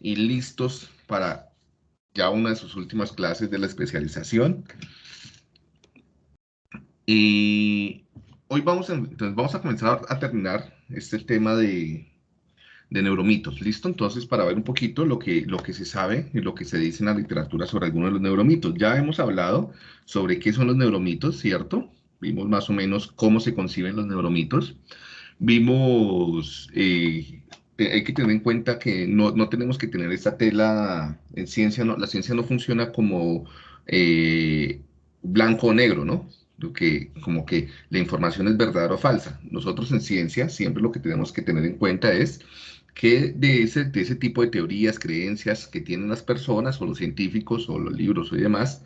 y listos para ya una de sus últimas clases de la especialización. Y hoy vamos a, entonces vamos a comenzar a terminar este tema de, de neuromitos. ¿Listo? Entonces, para ver un poquito lo que, lo que se sabe y lo que se dice en la literatura sobre algunos de los neuromitos. Ya hemos hablado sobre qué son los neuromitos, ¿cierto? Vimos más o menos cómo se conciben los neuromitos. Vimos, eh, hay que tener en cuenta que no, no, tenemos que tener esta tela en ciencia, no, la ciencia no funciona como eh, blanco o negro, ¿no? que como que la información es verdadera o falsa. Nosotros en ciencia siempre lo que tenemos que tener en cuenta es que de ese, de ese tipo de teorías, creencias que tienen las personas o los científicos o los libros y demás,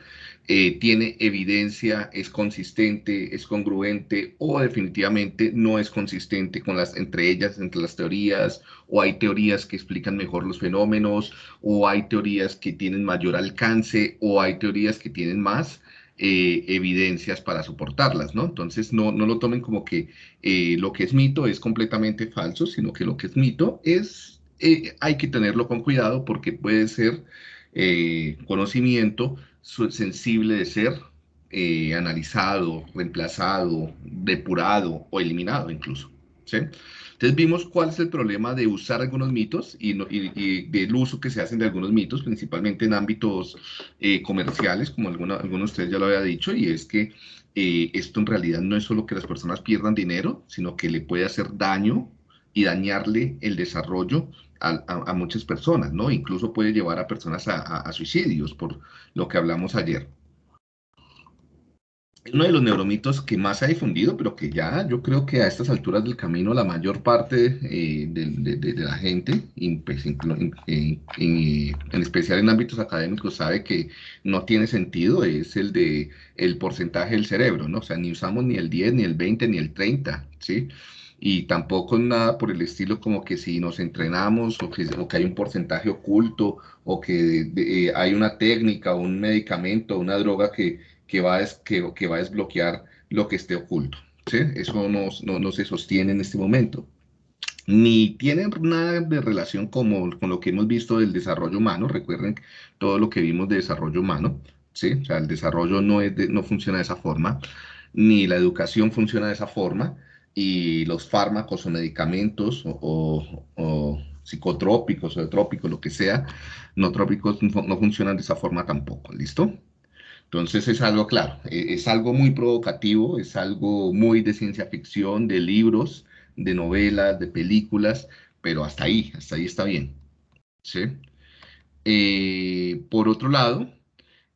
eh, tiene evidencia, es consistente, es congruente o definitivamente no es consistente con las, entre ellas, entre las teorías, o hay teorías que explican mejor los fenómenos, o hay teorías que tienen mayor alcance, o hay teorías que tienen más. Eh, evidencias para soportarlas, ¿no? Entonces, no, no lo tomen como que eh, lo que es mito es completamente falso, sino que lo que es mito es, hay que tenerlo con cuidado porque puede ser conocimiento sensible de ser analizado, reemplazado, depurado o eliminado incluso, ¿sí? Entonces vimos cuál es el problema de usar algunos mitos y, del uso que se hacen de algunos mitos, principalmente en ámbitos eh, comerciales, como algunos de ustedes ya lo había dicho, y es que eh, esto en realidad no es solo que las personas pierdan dinero, sino que le puede hacer daño y dañarle el desarrollo a, muchas personas, ¿no? Incluso puede llevar a personas a suicidios, por lo que hablamos ayer uno de los neuromitos que más se ha difundido, pero que ya yo creo que a estas alturas del camino la mayor parte eh, de, la gente, pues, en, especial en ámbitos académicos, sabe que no tiene sentido, es el de el porcentaje del cerebro, ¿no? O sea, ni usamos ni el 10, ni el 20, ni el 30, ¿sí? Y tampoco nada por el estilo como que si nos entrenamos o que, o que hay un porcentaje oculto o que eh, hay una técnica, un medicamento, una droga que que va, a, que, que va a desbloquear lo que esté oculto. ¿sí? Eso no, no, no, se sostiene en este momento. Ni tiene nada de relación como, con lo que hemos visto del desarrollo humano. Recuerden todo lo que vimos de desarrollo humano. ¿sí? O sea, el desarrollo no, es no funciona de esa forma, ni la educación funciona de esa forma, y los fármacos o medicamentos o, psicotrópicos o trópicos, lo que sea, no trópicos, no funcionan de esa forma tampoco. ¿Listo? Entonces es algo claro, e, es algo muy provocativo, es algo muy de ciencia ficción, de libros, de novelas, de películas, pero hasta ahí, hasta ahí está bien. ¿sí? Eh, por otro lado,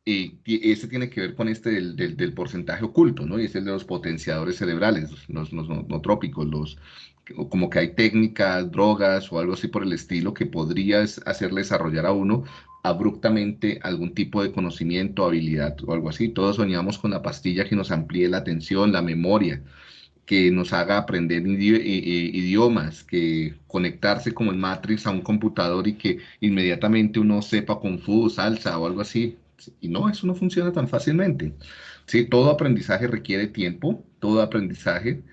eh, este tiene que ver con este del, porcentaje oculto, ¿no? Y es el de los potenciadores cerebrales, los, no trópicos, los, como que hay técnicas, drogas o algo así por el estilo que podrías hacerle desarrollar a uno abruptamente algún tipo de conocimiento, habilidad o algo así. Todos soñamos con la pastilla que nos amplíe la atención, la memoria, que nos haga aprender idiomas, que conectarse como en Matrix a un computador y que inmediatamente uno sepa Kung Fu, salsa o algo así. Y no, eso no funciona tan fácilmente. Sí, todo aprendizaje requiere tiempo, todo aprendizaje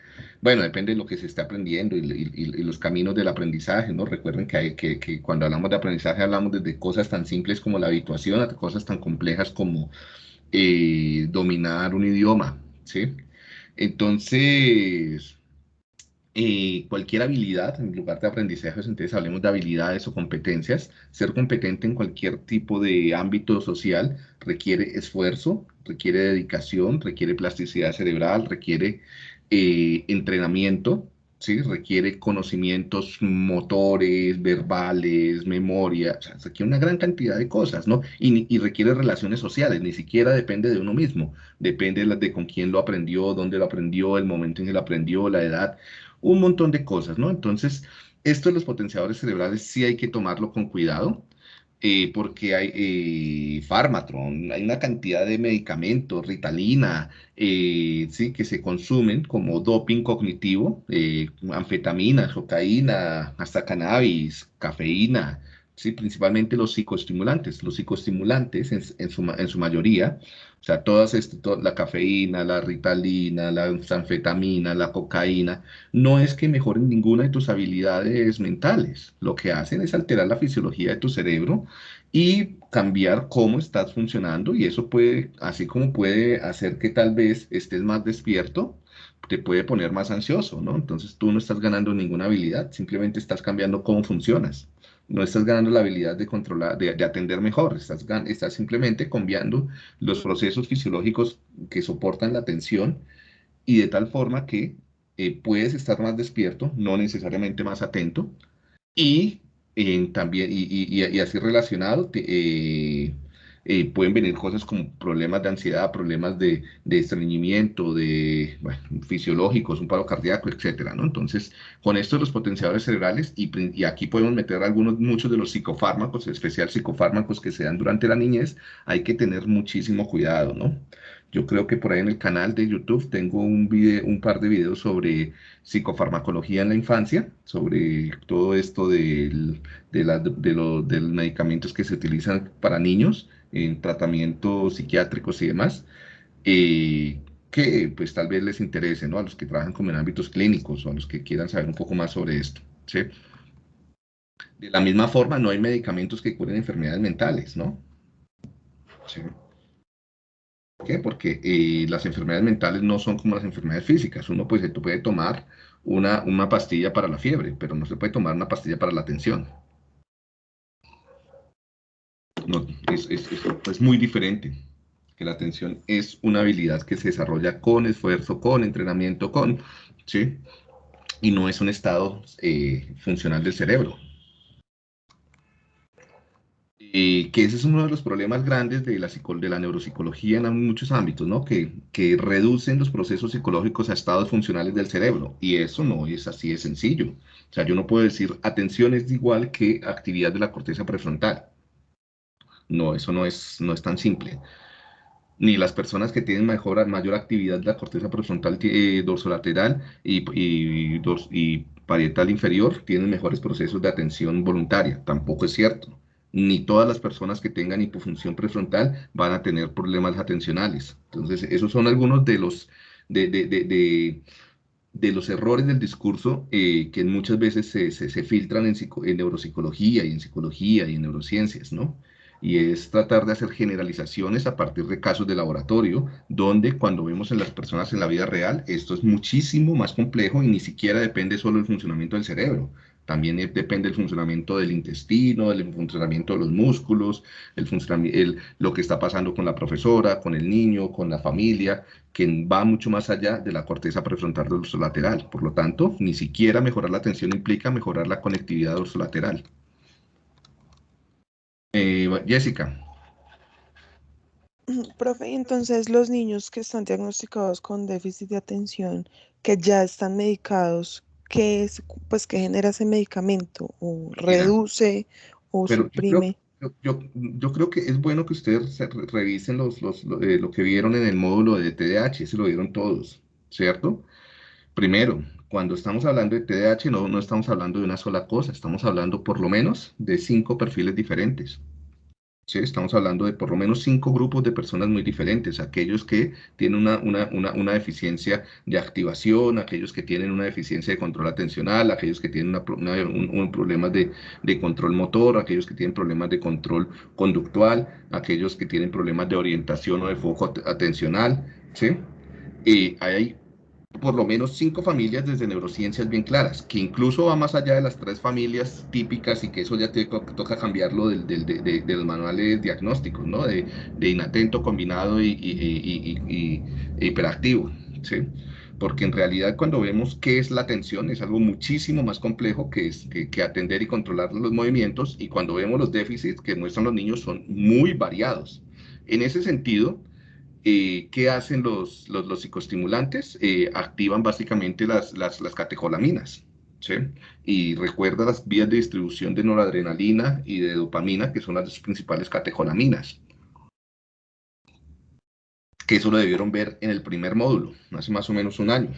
bueno, depende de lo que se esté aprendiendo y, los caminos del aprendizaje, ¿no? Recuerden que, que, cuando hablamos de aprendizaje hablamos desde cosas tan simples como la habituación hasta cosas tan complejas como eh, dominar un idioma, ¿sí? Entonces, eh, cualquier habilidad, en lugar de aprendizaje, entonces hablemos de habilidades o competencias. Ser competente en cualquier tipo de ámbito social requiere esfuerzo, requiere dedicación, requiere plasticidad cerebral, requiere eh, entrenamiento, ¿sí? requiere conocimientos motores, verbales, memoria, requiere una gran cantidad de cosas, ¿no? Y, requiere relaciones sociales, ni siquiera depende de uno mismo, depende de, de con quién lo aprendió, dónde lo aprendió, el momento en que lo aprendió, la edad, un montón de cosas, ¿no? Entonces, esto de los potenciadores cerebrales sí hay que tomarlo con cuidado, eh, porque hay eh, hay una cantidad de medicamentos, Ritalina, eh, sí, que se consumen como doping cognitivo, eh, anfetaminas, cocaína, hasta cannabis, cafeína, ¿sí? principalmente los psicoestimulantes. Los psicoestimulantes, en su, mayoría, o sea, todas este, la cafeína, la ritalina, la anfetamina, la cocaína, no es que mejoren ninguna de tus habilidades mentales. Lo que hacen es alterar la fisiología de tu cerebro y cambiar cómo estás funcionando y eso puede, así como puede hacer que tal vez estés más despierto, te puede poner más ansioso, ¿no? Entonces tú no estás ganando ninguna habilidad, simplemente estás cambiando cómo funcionas no estás ganando la habilidad de controlar, de, atender mejor, estás, estás simplemente cambiando los procesos fisiológicos que soportan la atención y de tal forma que eh, puedes estar más despierto, no necesariamente más atento, y también, y, así relacionado, eh, eh, pueden venir cosas como problemas de ansiedad, problemas de, de estreñimiento, de fisiológicos, un paro cardíaco, etcétera, ¿no? Entonces, con esto los potenciadores cerebrales, y, aquí podemos meter algunos, muchos de los psicofármacos, especial psicofármacos que se dan durante la niñez, hay que tener muchísimo cuidado, ¿no? Yo creo que por ahí en el canal de YouTube tengo un, video, un par de videos sobre psicofarmacología en la infancia, sobre todo esto del, de, la, de, los medicamentos que se utilizan para niños en tratamientos psiquiátricos y demás, eh, que pues tal vez les interese, ¿no? A los que trabajan como en ámbitos clínicos o a los que quieran saber un poco más sobre esto, ¿sí? De la misma forma, no hay medicamentos que curen enfermedades mentales, ¿no? ¿Sí? ¿Por qué? Porque eh, las enfermedades mentales no son como las enfermedades físicas. Uno pues, tú puede tomar una, una pastilla para la fiebre, pero no se puede tomar una pastilla para la tensión es, muy diferente. Que la atención es una habilidad que se desarrolla con esfuerzo, con entrenamiento, con, ¿sí? Y no es un estado eh, funcional del cerebro. Y que ese es uno de los problemas grandes de la, de la neuropsicología en muchos ámbitos, ¿no? Que, que reducen los procesos psicológicos a estados funcionales del cerebro. Y eso no es así de sencillo. O sea, yo no puedo decir atención es igual que actividad de la corteza prefrontal. No, eso no es, no es tan simple. Ni las personas que tienen mejor, mayor actividad de la corteza prefrontal eh, dorsolateral y, y, y parietal inferior tienen mejores procesos de atención voluntaria. Tampoco es cierto. Ni todas las personas que tengan hipofunción prefrontal van a tener problemas atencionales. Entonces, esos son algunos de los, de, de, de, de los errores del discurso eh, que muchas veces se, se, filtran en, en, neuropsicología y en psicología y en neurociencias, ¿no? Y es tratar de hacer generalizaciones a partir de casos de laboratorio, donde cuando vemos en las personas en la vida real, esto es muchísimo más complejo y ni siquiera depende solo del funcionamiento del cerebro. También depende del funcionamiento del intestino, del funcionamiento de los músculos, el, el lo que está pasando con la profesora, con el niño, con la familia, que va mucho más allá de la corteza prefrontal dorsolateral. Por lo tanto, ni siquiera mejorar la atención implica mejorar la conectividad dorsolateral. Eh, Jessica. Profe, entonces los niños que están diagnosticados con déficit de atención, que ya están medicados, ¿qué es, pues, qué genera ese medicamento? ¿O reduce o suprime? Yo, yo, creo que es bueno que ustedes revisen los, los, eh, lo, que vieron en el módulo de TDAH, se lo vieron todos, ¿cierto? Primero, cuando estamos hablando de TDAH no, no estamos hablando de una sola cosa, estamos hablando por lo menos de cinco perfiles diferentes. ¿Sí? Estamos hablando de por lo menos cinco grupos de personas muy diferentes, aquellos que tienen una, una, una, una deficiencia de activación, aquellos que tienen una deficiencia de control atencional, aquellos que tienen un, un problema de, de, control motor, aquellos que tienen problemas de control conductual, aquellos que tienen problemas de orientación o de foco atencional. ¿sí? Y hay por lo menos cinco familias desde neurociencias bien claras, que incluso va más allá de las tres familias típicas y que eso ya te toca cambiarlo del, del, de, de, los manuales diagnósticos, ¿no? De, inatento, combinado y, y, y, hiperactivo, ¿sí? Porque en realidad cuando vemos qué es la atención es algo muchísimo más complejo que, es, que, que atender y controlar los movimientos y cuando vemos los déficits que muestran los niños son muy variados. En ese sentido, eh, ¿qué hacen los, los, psicoestimulantes? Eh, activan básicamente las, las, las catecolaminas. ¿sí? Y recuerda las vías de distribución de noradrenalina y de dopamina, que son las principales catecolaminas. Que eso lo debieron ver en el primer módulo, hace más o menos un año.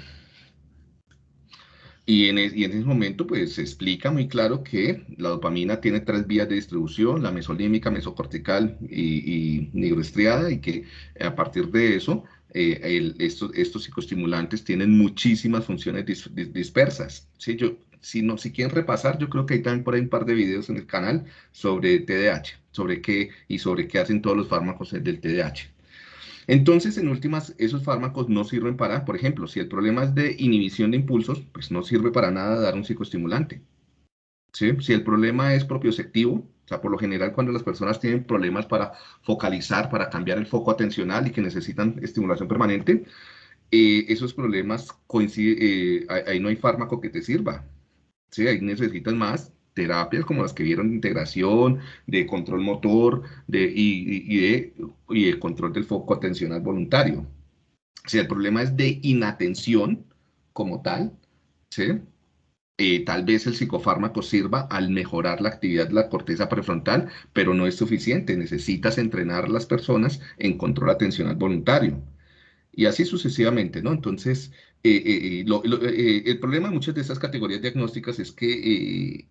Y en, ese momento, pues se explica muy claro que la dopamina tiene tres vías de distribución, la mesolímica, mesocortical y, y nigroestriada, y que a partir de eso, eh, estos, estos, psicoestimulantes tienen muchísimas funciones dispersas. ¿sí? Yo, si, no, si quieren repasar, yo creo que hay también por ahí un par de videos en el canal sobre TDAH, sobre qué y sobre qué hacen todos los fármacos del TDAH. Entonces, en últimas, esos fármacos no sirven para, por ejemplo, si el problema es de inhibición de impulsos, pues no sirve para nada dar un psicoestimulante. ¿Sí? Si el problema es propioceptivo, o sea, por lo general cuando las personas tienen problemas para focalizar, para cambiar el foco atencional y que necesitan estimulación permanente, eh, esos problemas coinciden, eh, ahí no hay fármaco que te sirva. ¿sí? Ahí necesitas más terapias como las que vieron de integración, de control motor de, y, de, y control del foco atencional voluntario. Si el problema es de inatención como tal, ¿sí? Eh, tal vez el psicofármaco sirva al mejorar la actividad de la corteza prefrontal, pero no es suficiente. Necesitas entrenar a las personas en control atencional voluntario. Y así sucesivamente, ¿no? Entonces, eh, eh, eh, el problema de muchas de estas categorías diagnósticas es que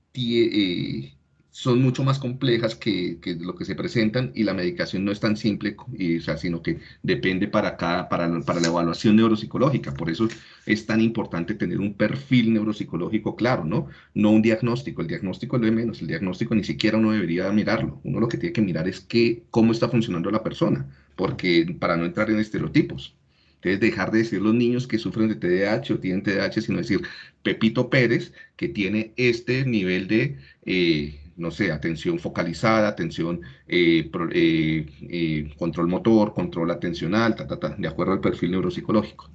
son mucho más complejas que, lo que se presentan y la medicación no es tan simple, o sea, sino que depende para, cada, para, para la evaluación neuropsicológica. Por eso es tan importante tener un perfil neuropsicológico claro, ¿no? No un diagnóstico. El diagnóstico es lo de menos. El diagnóstico ni siquiera uno debería mirarlo. Uno lo que tiene que mirar es que, cómo está funcionando la persona, porque para no entrar en estereotipos. Entonces, dejar de decir los niños que sufren de TDAH o tienen TDAH, sino decir Pepito Pérez, que tiene este nivel de, eh, no sé, atención focalizada, atención, eh, eh, control motor, control atencional, de acuerdo al perfil neuropsicológico.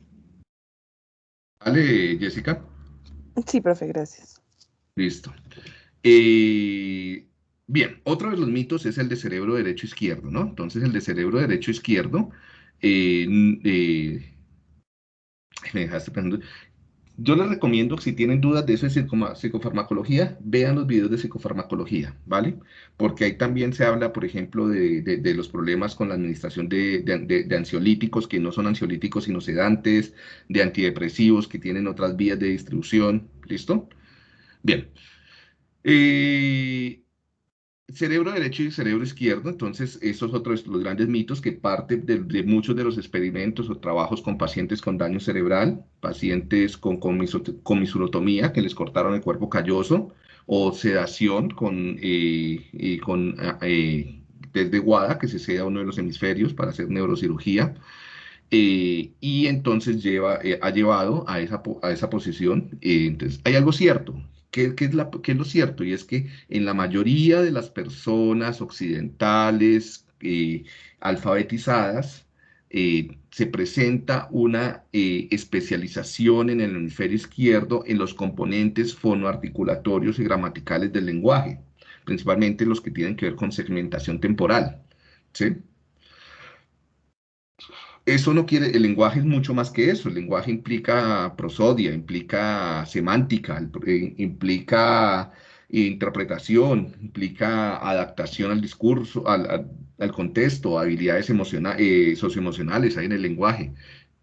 ¿Vale, Jessica? Sí, profe, gracias. Listo. bien, otro de los mitos es el de cerebro derecho-izquierdo, ¿no? Entonces, el de cerebro derecho-izquierdo eh, eh, me dejaste pensando. Yo les recomiendo, si tienen dudas de eso de psicofarmacología, vean los videos de psicofarmacología, ¿vale? Porque ahí también se habla, por ejemplo, de, los problemas con la administración de, ansiolíticos, que no son ansiolíticos sino sedantes, de antidepresivos, que tienen otras vías de distribución, ¿listo? Bien. Eh, cerebro derecho y cerebro izquierdo, entonces esos otros los grandes mitos que parten de, muchos de los experimentos o trabajos con pacientes con daño cerebral, pacientes con comisurotomía que les cortaron el cuerpo calloso o sedación con, eh, con eh, desde guada que se seda uno de los hemisferios para hacer neurocirugía. Eh, y entonces lleva, eh, ha llevado a esa, a esa posición. entonces, hay algo cierto, ¿Qué, es lo cierto? Y es que en la mayoría de las personas occidentales eh, alfabetizadas eh, se presenta una eh, especialización en el hemisferio izquierdo en los componentes fonoarticulatorios y gramaticales del lenguaje, principalmente los que tienen que ver con segmentación temporal. ¿sí? Eso no quiere, el lenguaje es mucho más que eso. El lenguaje implica prosodia, implica semántica, eh, implica interpretación, implica adaptación al discurso, al, contexto, habilidades eh, socioemocionales hay en el lenguaje.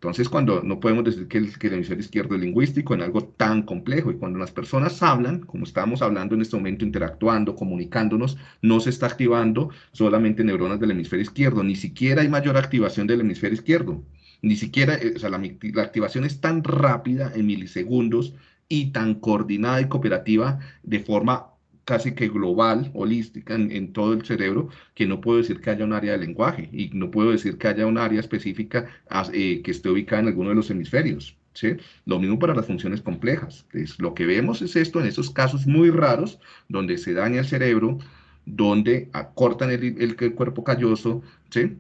Entonces, cuando no podemos decir que el, hemisferio izquierdo es lingüístico en algo tan complejo, y cuando las personas hablan, como estamos hablando en este momento, interactuando, comunicándonos, no se está activando solamente neuronas del hemisferio izquierdo, ni siquiera hay mayor activación del hemisferio izquierdo, ni siquiera, eh, o sea, la, la activación es tan rápida en milisegundos y tan coordinada y cooperativa de forma casi que global, holística en, todo el cerebro, que no puedo decir que haya un área de lenguaje y no puedo decir que haya un área específica eh, que esté ubicada en alguno de los hemisferios. ¿sí? Lo mismo para las funciones complejas. lo que vemos es esto en esos casos muy raros donde se daña el cerebro, donde acortan el, cuerpo calloso, ¿sí?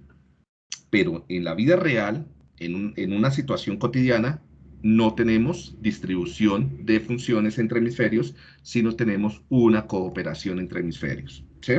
pero en la vida real, en, en una situación cotidiana, no tenemos distribución de funciones entre hemisferios, sino tenemos una cooperación entre hemisferios. ¿sí?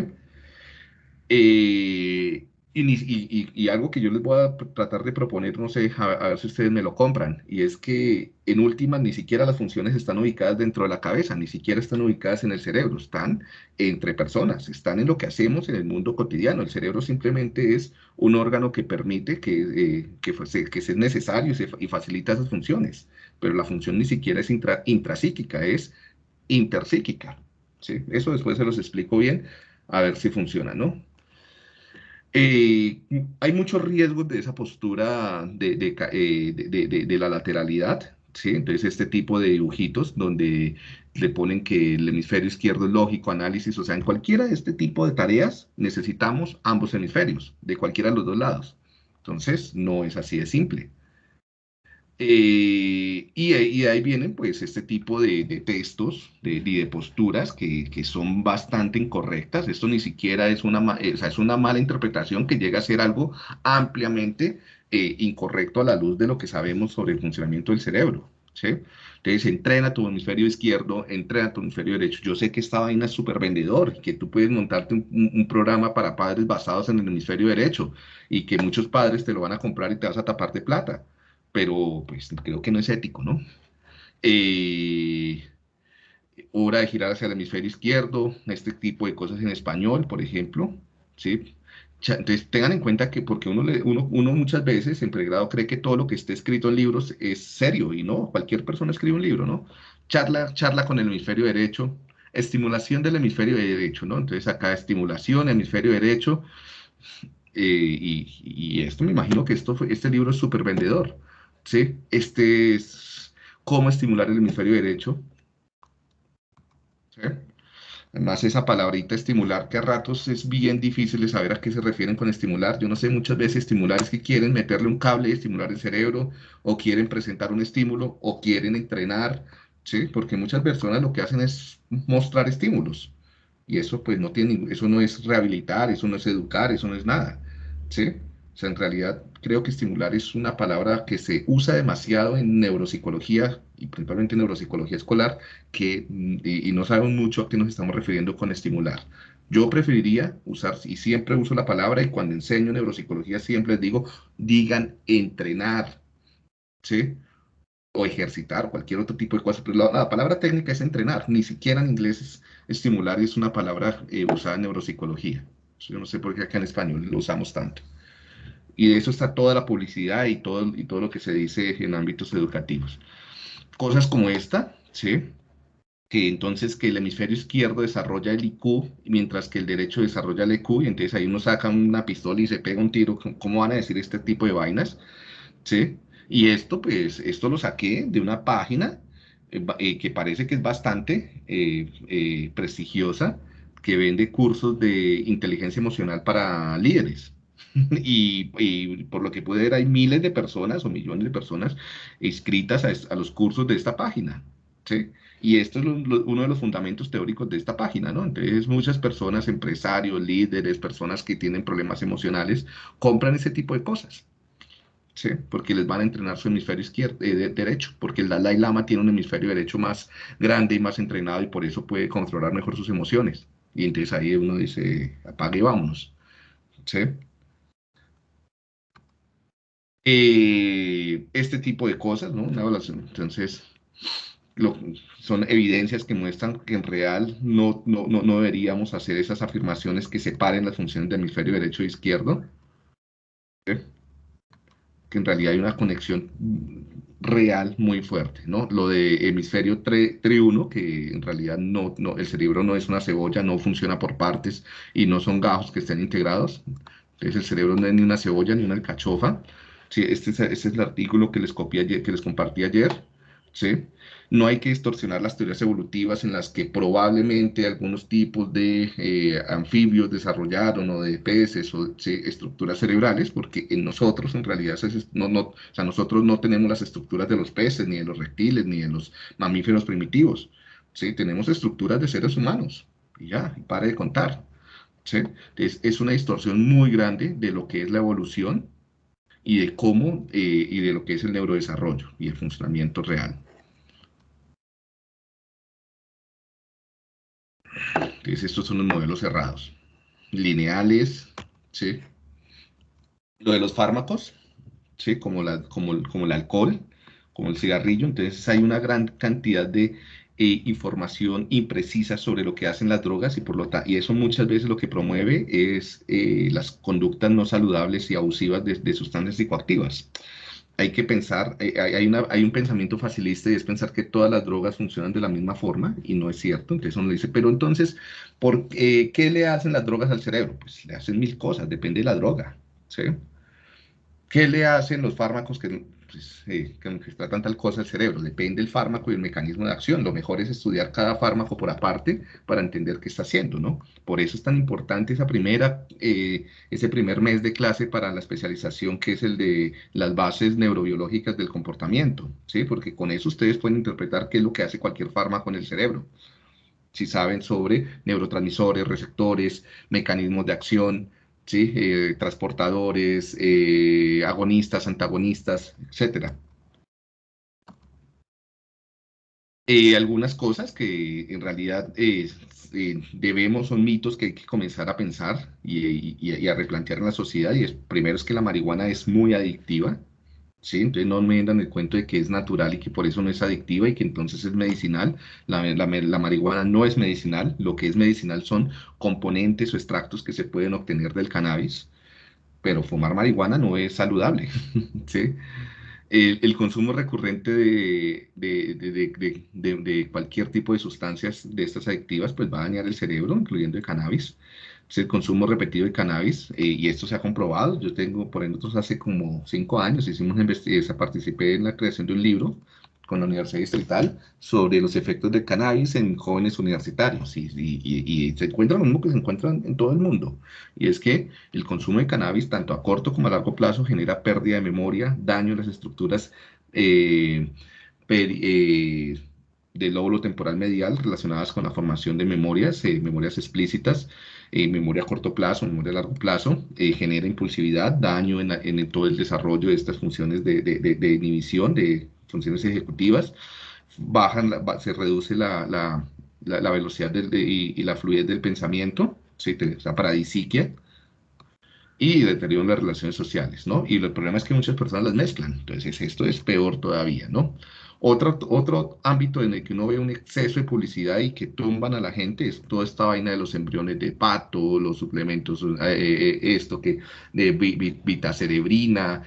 Eh, Y, algo que yo les voy a tratar de proponer, no sé, a, ver si ustedes me lo compran, y es que en última ni siquiera las funciones están ubicadas dentro de la cabeza, ni siquiera están ubicadas en el cerebro, están entre personas, están en lo que hacemos en el mundo cotidiano. El cerebro simplemente es un órgano que permite que, eh, que, que sea necesario y, facilita esas funciones, pero la función ni siquiera es intrapsíquica, es interpsíquica. ¿sí? Eso después se los explico bien, a ver si funciona, ¿no? Eh, hay muchos riesgos de esa postura de, eh, de, la lateralidad, ¿sí? Entonces, este tipo de dibujitos donde le ponen que el hemisferio izquierdo es lógico, análisis, o sea, en cualquiera de este tipo de tareas necesitamos ambos hemisferios, de cualquiera de los dos lados. Entonces, no es así de simple. Eh, y, y, ahí vienen pues este tipo de, textos de, de posturas que, son bastante incorrectas. Esto ni siquiera es una, o es una mala interpretación que llega a ser algo ampliamente eh, incorrecto a la luz de lo que sabemos sobre el funcionamiento del cerebro. ¿sí? Entonces, entrena tu hemisferio izquierdo, entrena tu hemisferio derecho. Yo sé que esta vaina es súper vendedor, que tú puedes montarte un, un, programa para padres basados en el hemisferio derecho y que muchos padres te lo van a comprar y te vas a tapar de plata pero pues creo que no es ético, ¿no? Eh, hora de girar hacia el hemisferio izquierdo, este tipo de cosas en español, por ejemplo, ¿sí? Entonces tengan en cuenta que porque uno, uno, uno, muchas veces en pregrado cree que todo lo que esté escrito en libros es serio y no, cualquier persona escribe un libro, ¿no? Charla, charla con el hemisferio derecho, estimulación del hemisferio derecho, ¿no? Entonces acá estimulación, hemisferio derecho, eh, y, esto me imagino que esto este libro es súper vendedor. ¿Sí? Este es cómo estimular el hemisferio derecho. Además, esa palabrita estimular, que a ratos es bien difícil de saber a qué se refieren con estimular. Yo no sé, muchas veces estimular es que quieren meterle un cable y estimular el cerebro, o quieren presentar un estímulo, o quieren entrenar, ¿sí? Porque muchas personas lo que hacen es mostrar estímulos. Y eso, pues, no tiene, eso no es rehabilitar, eso no es educar, eso no es nada, ¿sí? O sea, en realidad creo que estimular es una palabra que se usa demasiado en neuropsicología y principalmente en neuropsicología escolar que, y, no sabemos mucho a qué nos estamos refiriendo con estimular. Yo preferiría usar, y siempre uso la palabra, y cuando enseño neuropsicología siempre les digo, digan entrenar, ¿sí? O ejercitar, cualquier otro tipo de cosas. Pero la, palabra técnica es entrenar, ni siquiera en inglés es estimular es una palabra eh, usada en neuropsicología. Yo no sé por qué acá en español lo usamos tanto. Y de eso está toda la publicidad y todo, y todo lo que se dice en ámbitos educativos. Cosas como esta, ¿sí? que entonces que el hemisferio izquierdo desarrolla el IQ, mientras que el derecho desarrolla el EQ, y entonces ahí uno saca una pistola y se pega un tiro, ¿cómo van a decir este tipo de vainas? ¿Sí? Y esto, pues, esto lo saqué de una página eh, eh, que parece que es bastante eh, prestigiosa, que vende cursos de inteligencia emocional para líderes. Y, por lo que puede ver hay miles de personas o millones de personas inscritas a, los cursos de esta página. ¿sí? Y esto es uno de los fundamentos teóricos de esta página, ¿no? Entonces muchas personas, empresarios, líderes, personas que tienen problemas emocionales, compran ese tipo de cosas. ¿sí? Porque les van a entrenar su hemisferio izquierdo, eh, derecho, porque el Dalai Lama tiene un hemisferio derecho más grande y más entrenado y por eso puede controlar mejor sus emociones. Y entonces ahí uno dice, apague y vámonos. ¿sí? Eh, este tipo de cosas, ¿no? Una evaluación. Entonces, son evidencias que muestran que en real no, no, no, deberíamos hacer esas afirmaciones que separen las funciones del hemisferio derecho e izquierdo. Que en realidad hay una conexión real muy fuerte, ¿no? Lo de hemisferio triuno, que en realidad no, no, el cerebro no es una cebolla, no funciona por partes y no son gajos que estén integrados. Entonces el cerebro no es ni una cebolla ni una alcachofa, Sí, este, es, es el artículo que les, copié que les compartí ayer. ¿sí? No hay que distorsionar las teorías evolutivas en las que probablemente algunos tipos de eh, anfibios desarrollaron o de peces o estructuras cerebrales, porque en nosotros en realidad no, no, o sea, nosotros no tenemos las estructuras de los peces, ni de los reptiles, ni de los mamíferos primitivos. ¿sí? Tenemos estructuras de seres humanos. Y ya, y pare de contar. ¿sí? Es, es una distorsión muy grande de lo que es la evolución y de cómo eh, y de lo que es el neurodesarrollo y el funcionamiento real. Entonces estos son los modelos cerrados, lineales, ¿sí? lo de los fármacos, ¿sí? como, la, como, como el alcohol, como el cigarrillo, entonces hay una gran cantidad de eh, información imprecisa sobre lo que hacen las drogas y, por lo y eso muchas veces lo que promueve es eh, las conductas no saludables y abusivas de, sustancias psicoactivas. Hay que pensar, eh, hay, hay, un pensamiento facilista y es pensar que todas las drogas funcionan de la misma forma y no es cierto. Entonces uno dice, pero entonces, ¿por, ¿qué le hacen las drogas al cerebro? Pues le hacen mil cosas, depende de la droga. ¿sí? ¿Qué le hacen los fármacos que, pues, eh, que, tratan tal cosa al cerebro? Depende del fármaco y el mecanismo de acción. Lo mejor es estudiar cada fármaco por aparte para entender qué está haciendo, ¿no? Por eso es tan importante esa primera, eh, ese primer mes de clase para la especialización que es el de las bases neurobiológicas del comportamiento, ¿sí? Porque con eso ustedes pueden interpretar qué es lo que hace cualquier fármaco en el cerebro. Si saben sobre neurotransmisores, receptores, mecanismos de acción, ¿sí? Eh, transportadores, eh, agonistas, antagonistas, etc. Eh, algunas cosas que en realidad debemos, son mitos que hay que comenzar a pensar y, a replantear en la sociedad. Y es, primero es que la marihuana es muy adictiva. ¿Sí? Entonces no me dan el cuento de que es natural y que por eso no es adictiva y que entonces es medicinal. La, la, marihuana no es medicinal, lo que es medicinal son componentes o extractos que se pueden obtener del cannabis, pero fumar marihuana no es saludable, ¿sí? El, el, consumo recurrente de, de, de, de, cualquier tipo de sustancias de estas adictivas pues va a dañar el cerebro, incluyendo el cannabis el consumo repetido de cannabis eh, y esto se ha comprobado. Yo tengo, por ejemplo, hace como cinco años hicimos una participé en la creación de un libro con la Universidad Distrital sobre los efectos del cannabis en jóvenes universitarios y, se encuentra lo mismo que se encuentra en todo el mundo y es que el consumo de cannabis tanto a corto como a largo plazo genera pérdida de memoria, daño en las estructuras eh, eh, del lóbulo temporal medial relacionadas con la formación de memorias, memorias explícitas, eh, memoria a corto plazo, memoria a largo plazo, eh, genera impulsividad, daño en, todo el desarrollo de estas funciones de, de, inhibición, de funciones ejecutivas, bajan, se reduce la, la, la, velocidad y, la fluidez del pensamiento, ¿sí? la paradisiquia, y deterioro las relaciones sociales, ¿no? Y el problema es que muchas personas las mezclan, entonces esto es peor todavía, ¿no? Otro, otro ámbito en el que uno ve un exceso de publicidad y que tumban a la gente es toda esta vaina de los embriones de pato, los suplementos, eh, eh, eh, esto que de vitacerebrina.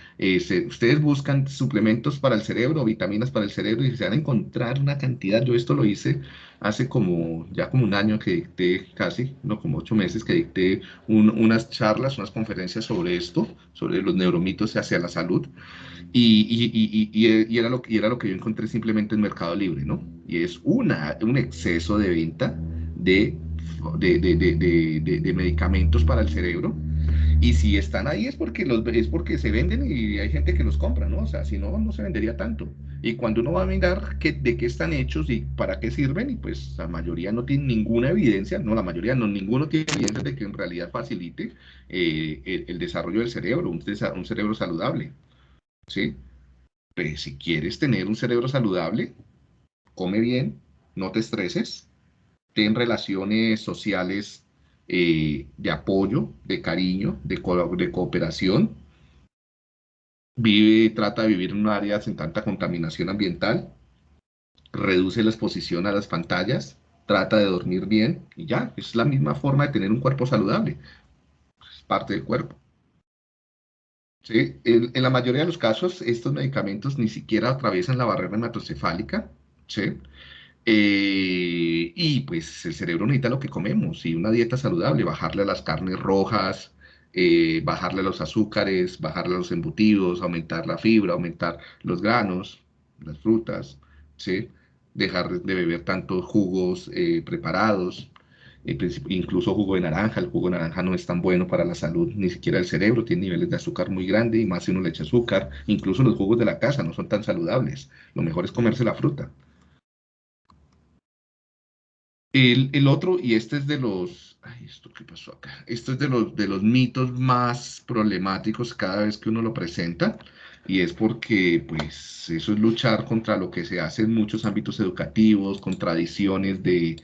ustedes buscan suplementos para el cerebro, vitaminas para el cerebro y se van a encontrar una cantidad. Yo esto lo hice hace como ya como un año que dicté casi, no como ocho meses que dicté unas charlas, unas conferencias sobre esto, sobre los neuromitos hacia la salud. Y, y, era lo, y era lo que yo encontré simplemente en Mercado Libre, ¿no? Y es una, un exceso de venta de, de, de, de medicamentos para el cerebro. Y si están ahí es porque, los, es porque se venden y hay gente que los compra, ¿no? O sea, si no, no se vendería tanto. Y cuando uno va a mirar qué, de qué están hechos y para qué sirven, y pues la mayoría no tiene ninguna evidencia, no, la mayoría no, ninguno tiene evidencia de que en realidad facilite eh, el, el, desarrollo del cerebro, un, un cerebro saludable. ¿sí? Pues si quieres tener un cerebro saludable, come bien, no te estreses, ten relaciones sociales eh, de apoyo, de cariño, de, cooperación. Vive, trata de vivir en un área sin tanta contaminación ambiental. Reduce la exposición a las pantallas. Trata de dormir bien y ya, es la misma forma de tener un cuerpo saludable. Es parte del cuerpo. Sí, en, la mayoría de los casos, estos medicamentos ni siquiera atraviesan la barrera hematocefálica, ¿sí? Eh, y pues el cerebro necesita lo que comemos y una dieta saludable, bajarle a las carnes rojas, eh, bajarle a los azúcares, bajarle a los embutidos, aumentar la fibra, aumentar los granos, las frutas, ¿sí? Dejar de beber tantos jugos eh, preparados, incluso jugo de naranja, el jugo de naranja no es tan bueno para la salud, ni siquiera el cerebro, tiene niveles de azúcar muy grandes y más si uno le echa azúcar, incluso los jugos de la casa no son tan saludables, lo mejor es comerse la fruta. El, otro, y este es de los, ay, ¿esto qué pasó acá? Esto es de los, de los mitos más problemáticos cada vez que uno lo presenta, y es porque, pues, eso es luchar contra lo que se hace en muchos ámbitos educativos, con tradiciones de,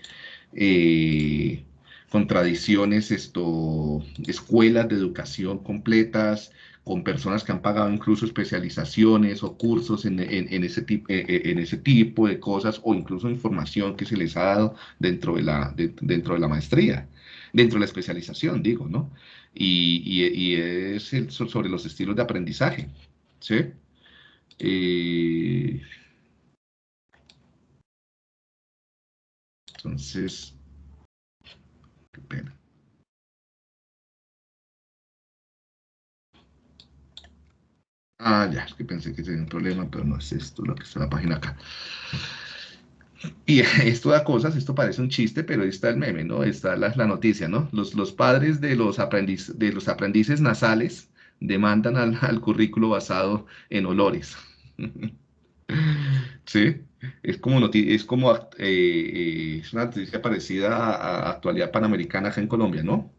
eh, con tradiciones, esto, escuelas de educación completas, con personas que han pagado incluso especializaciones o cursos en, ese, tipo, eh, eh, en ese tipo de cosas o incluso información que se les ha dado dentro de la, dentro de la maestría, dentro de la especialización, digo, ¿no? Y, es sobre los estilos de aprendizaje, ¿sí? Eh, entonces, qué pena. Ah, ya, es que pensé que tenía un problema, pero no es esto lo que está en la página acá. Y esto da cosas, esto parece un chiste, pero ahí está el meme, ¿no? Está la, noticia, ¿no? Los, los padres de los, aprendiz, de los aprendices nasales demandan al, al currículo basado en olores. ¿Sí? Es como, es como eh, eh, es una noticia parecida a, a actualidad panamericana acá en Colombia, ¿no?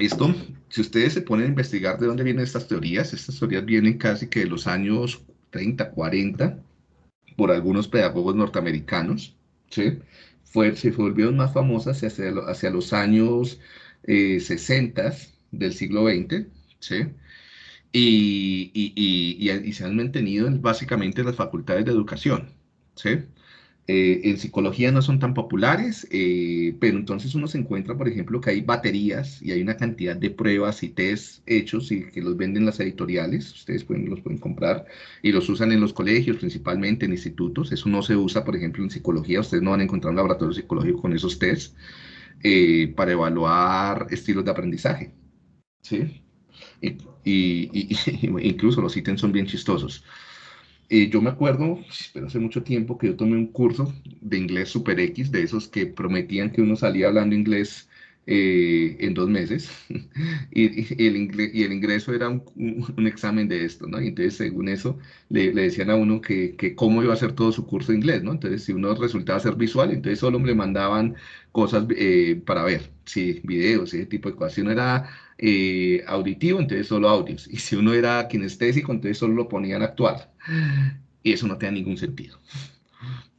Esto, si ustedes se ponen a investigar de dónde vienen estas teorías, estas teorías vienen casi que de los años 30, 40, por algunos pedagogos norteamericanos, ¿sí? Fue, se volvieron más famosas hacia, hacia los años 60 eh, del siglo XX, ¿sí? Y, y, y, y, se han mantenido básicamente en las facultades de educación, ¿sí? Eh, en psicología no son tan populares, eh, pero entonces uno se encuentra, por ejemplo, que hay baterías y hay una cantidad de pruebas y test hechos y que los venden las editoriales, ustedes pueden, los pueden comprar y los usan en los colegios, principalmente en institutos. Eso no se usa, por ejemplo, en psicología, ustedes no van a encontrar un laboratorio psicológico con esos tests eh, para evaluar estilos de aprendizaje. ¿sí? Y, y, incluso los ítems son bien chistosos. Eh, yo me acuerdo, pero hace mucho tiempo, que yo tomé un curso de inglés super X, de esos que prometían que uno salía hablando inglés eh, en dos meses, y, el ingreso era un, examen de esto, ¿no? Y entonces, según eso, le, decían a uno que, cómo iba a hacer todo su curso de inglés, ¿no? Entonces, si uno resultaba ser visual, entonces solo le mandaban cosas eh, para ver, sí, videos, ese tipo de cosas. Si uno era auditivo, entonces solo audios. Y si uno era kinestésico, entonces solo lo ponían actual. Y eso no tiene ningún sentido.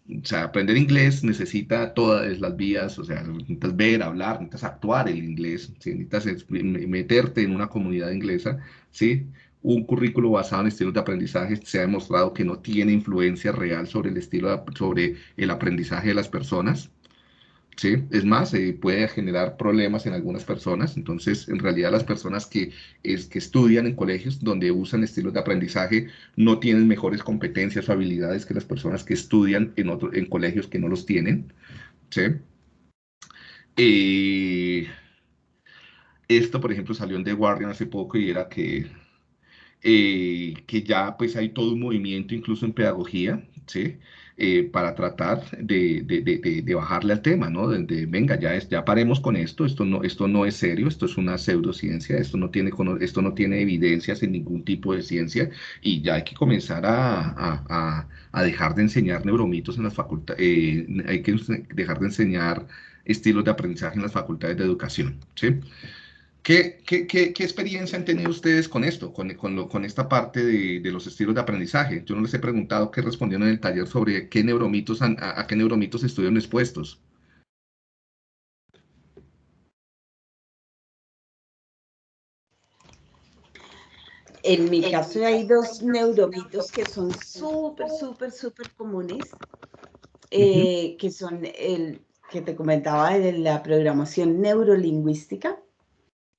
O sea, aprender inglés necesita todas las vías, o sea, necesitas ver, hablar, necesitas actuar el inglés, necesitas meterte en una comunidad inglesa, ¿sí? Un currículo basado en estilos de aprendizaje se ha demostrado que no tiene influencia real sobre el estilo, sobre el aprendizaje de las personas, ¿sí? Es más, eh, puede generar problemas en algunas personas. Entonces, en realidad, las personas que, es, que estudian en colegios donde usan estilos de aprendizaje no tienen mejores competencias o habilidades que las personas que estudian en, otro, en colegios que no los tienen, ¿sí? Eh, esto, por ejemplo, salió en The Guardian hace poco y era que, eh, que ya pues hay todo un movimiento incluso en pedagogía, ¿sí? Eh, para tratar de, de, de, bajarle al tema, ¿no? De, venga, ya, es, ya paremos con esto, esto no, esto no es serio, esto es una pseudociencia, esto no, tiene, esto no tiene evidencias en ningún tipo de ciencia y ya hay que comenzar a, a, a dejar de enseñar neuromitos en las facultades, eh, hay que dejar de enseñar estilos de aprendizaje en las facultades de educación, ¿sí? ¿Qué, qué, qué, qué, experiencia han tenido ustedes con esto, con, con, lo, con esta parte de, de, los estilos de aprendizaje? Yo no les he preguntado qué respondieron en el taller sobre qué neuromitos a, a, qué neuromitos estuvieron expuestos. En mi caso hay dos neuromitos que son súper, súper, súper comunes, eh, que son el que te comentaba de la programación neurolingüística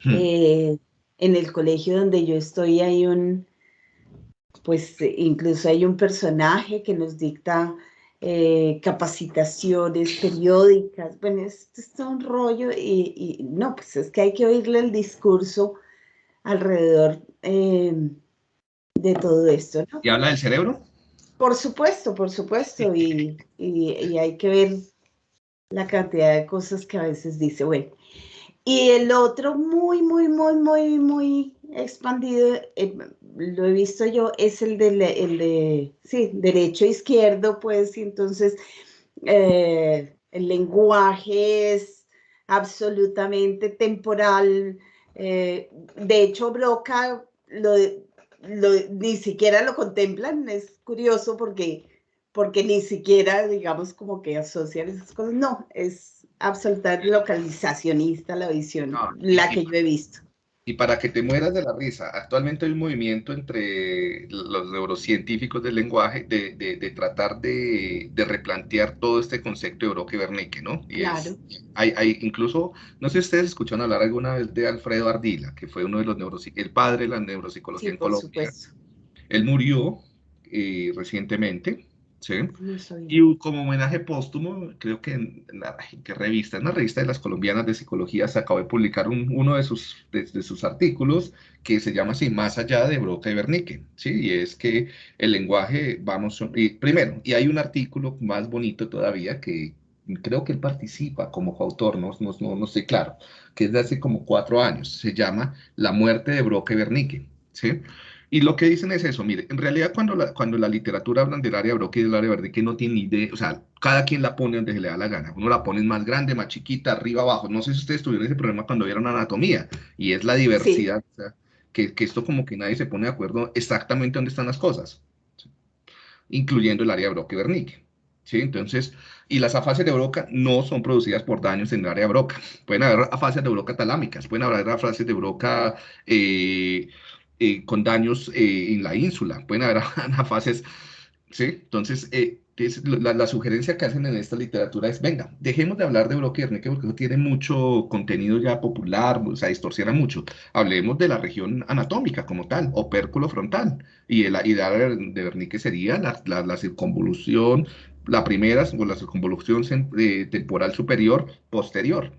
Hmm. Eh, en el colegio donde yo estoy hay un, pues incluso hay un personaje que nos dicta eh, capacitaciones periódicas. Bueno, esto es un rollo y, no, pues es que hay que oírle el discurso alrededor de todo esto. ¿Y habla del cerebro? Por supuesto, por supuesto, y, y, hay que ver la cantidad de cosas que a veces dice, bueno, y el otro muy, muy, muy, muy, muy expandido, eh, lo he visto yo, es el de, el de sí, derecho izquierdo, pues, entonces eh, el lenguaje es absolutamente temporal. Eh, de hecho, Broca lo, ni siquiera lo contemplan, es curioso porque, porque ni siquiera, digamos, como que asocian esas cosas. No, es absoluta localizacionista la visión, la que yo he visto. Y para que te mueras de la risa, actualmente hay un movimiento entre los neurocientíficos del lenguaje de, de, tratar de, de, replantear todo este concepto de Brock-Wernicke, ¿no? Y claro. hay, hay, incluso, no sé si ustedes escucharon hablar alguna vez de Alfredo Ardila, que fue uno de los neuropsicología, el padre de la neuropsicología en Colombia. Él murió eh, recientemente, ¿sí? Y como homenaje póstumo, creo que en la ¿qué revista, en la revista de las colombianas de psicología se acabó de publicar uno de sus, de, sus artículos que se llama así, Más allá de Broca y Bernique, ¿sí? Y es que el lenguaje, vamos, y, primero, y hay un artículo más bonito todavía que creo que él participa como coautor, no, no, no, no estoy claro, que es de hace como cuatro años, se llama La muerte de Broca y Bernique, ¿sí? Y lo que dicen es eso, mire, en realidad cuando la, cuando la literatura habla del área Broca y del área verde, que no tiene ni idea, o sea, cada quien la pone donde se le da la gana. Uno la pone más grande, más chiquita, arriba, abajo. No sé si ustedes tuvieron ese problema cuando vieron anatomía, y es la diversidad, o sea, que, que, esto como que nadie se pone de acuerdo exactamente dónde están las cosas, incluyendo el área Broca y Wernicke. ¿sí? Entonces, y las afasias de broca no son producidas por daños en el área broca. Pueden haber afasias de broca talámicas, pueden haber afasias de broca... Eh, eh, con daños eh, en la ínsula, pueden haber anafases, ¿sí? Entonces, eh, la, sugerencia que hacen en esta literatura es, venga, dejemos de hablar de Broca porque eso tiene mucho contenido ya popular, o sea, distorsiona mucho. Hablemos de la región anatómica como tal, opérculo frontal, y la idea de Wernicke sería la, la, circunvolución, la primera, o la circunvolución temporal superior posterior,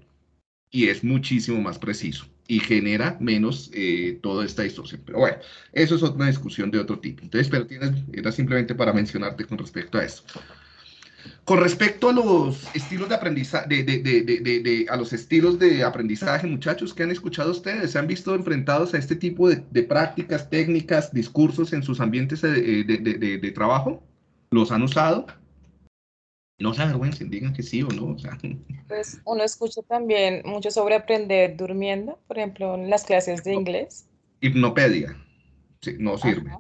y es muchísimo más preciso y genera menos eh, toda esta distorsión. Pero bueno, eso es otra discusión de otro tipo. Entonces, pero tienes, era simplemente para mencionarte con respecto a eso. Con respecto a los estilos de aprendizaje, de, de, de, a los estilos de aprendizaje, muchachos, ¿qué han escuchado ustedes? ¿Se han visto enfrentados a este tipo de, prácticas, técnicas, discursos en sus ambientes de, trabajo? ¿Los han usado? No se avergüencen, digan que sí o no. Pues uno escucha también mucho sobre aprender durmiendo, por ejemplo, en las clases de inglés. Hipnopedia, sí, no sirve.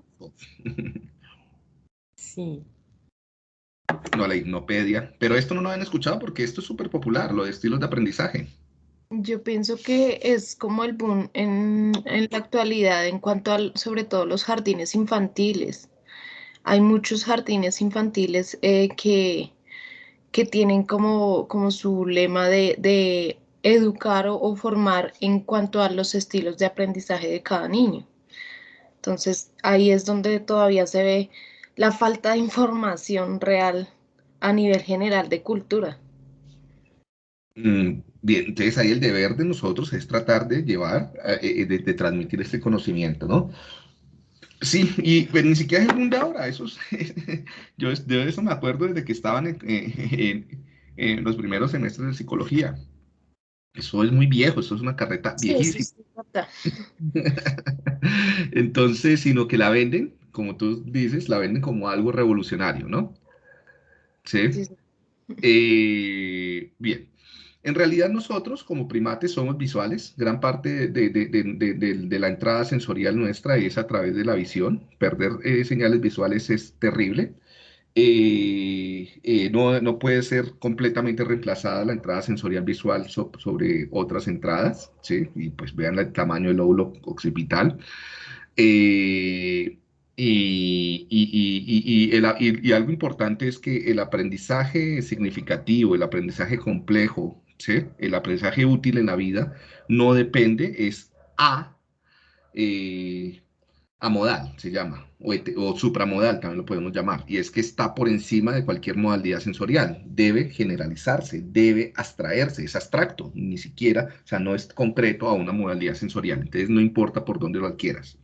Sí. No, la hipnopedia. Pero esto no lo han escuchado porque esto es súper popular, lo de estilos de aprendizaje. Yo pienso que es como el boom en, en la actualidad en cuanto a, sobre todo, los jardines infantiles. Hay muchos jardines infantiles eh, que que tienen como, como su lema de, educar o, formar en cuanto a los estilos de aprendizaje de cada niño. Entonces, ahí es donde todavía se ve la falta de información real a nivel general de cultura. Mm, bien, entonces ahí el deber de nosotros es tratar de llevar, eh, eh, de, transmitir este conocimiento, ¿no? Sí, y pues, ni siquiera es el mundo ahora, eso yo de eso me acuerdo desde que estaban en, los primeros semestres de psicología. Eso es muy viejo, eso es una carreta viejísima. Entonces, sino que la venden, como tú dices, la venden como algo revolucionario, ¿no? Sí. Eh, bien. En realidad nosotros como primates somos visuales, gran parte de, la entrada sensorial nuestra es a través de la visión, perder eh, señales visuales es terrible, eh, eh, no, puede ser completamente reemplazada la entrada sensorial visual sobre otras entradas, ¿sí? y pues vean el tamaño del lóbulo occipital. Y, y, algo importante es que el aprendizaje significativo, el aprendizaje complejo, el aprendizaje útil en la vida no depende, es a, eh, amodal, se llama, o, supramodal también lo podemos llamar, y es que está por encima de cualquier modalidad sensorial, debe generalizarse, debe abstraerse, es abstracto, ni siquiera, o sea, no es concreto a una modalidad sensorial, entonces no importa por dónde lo adquieras.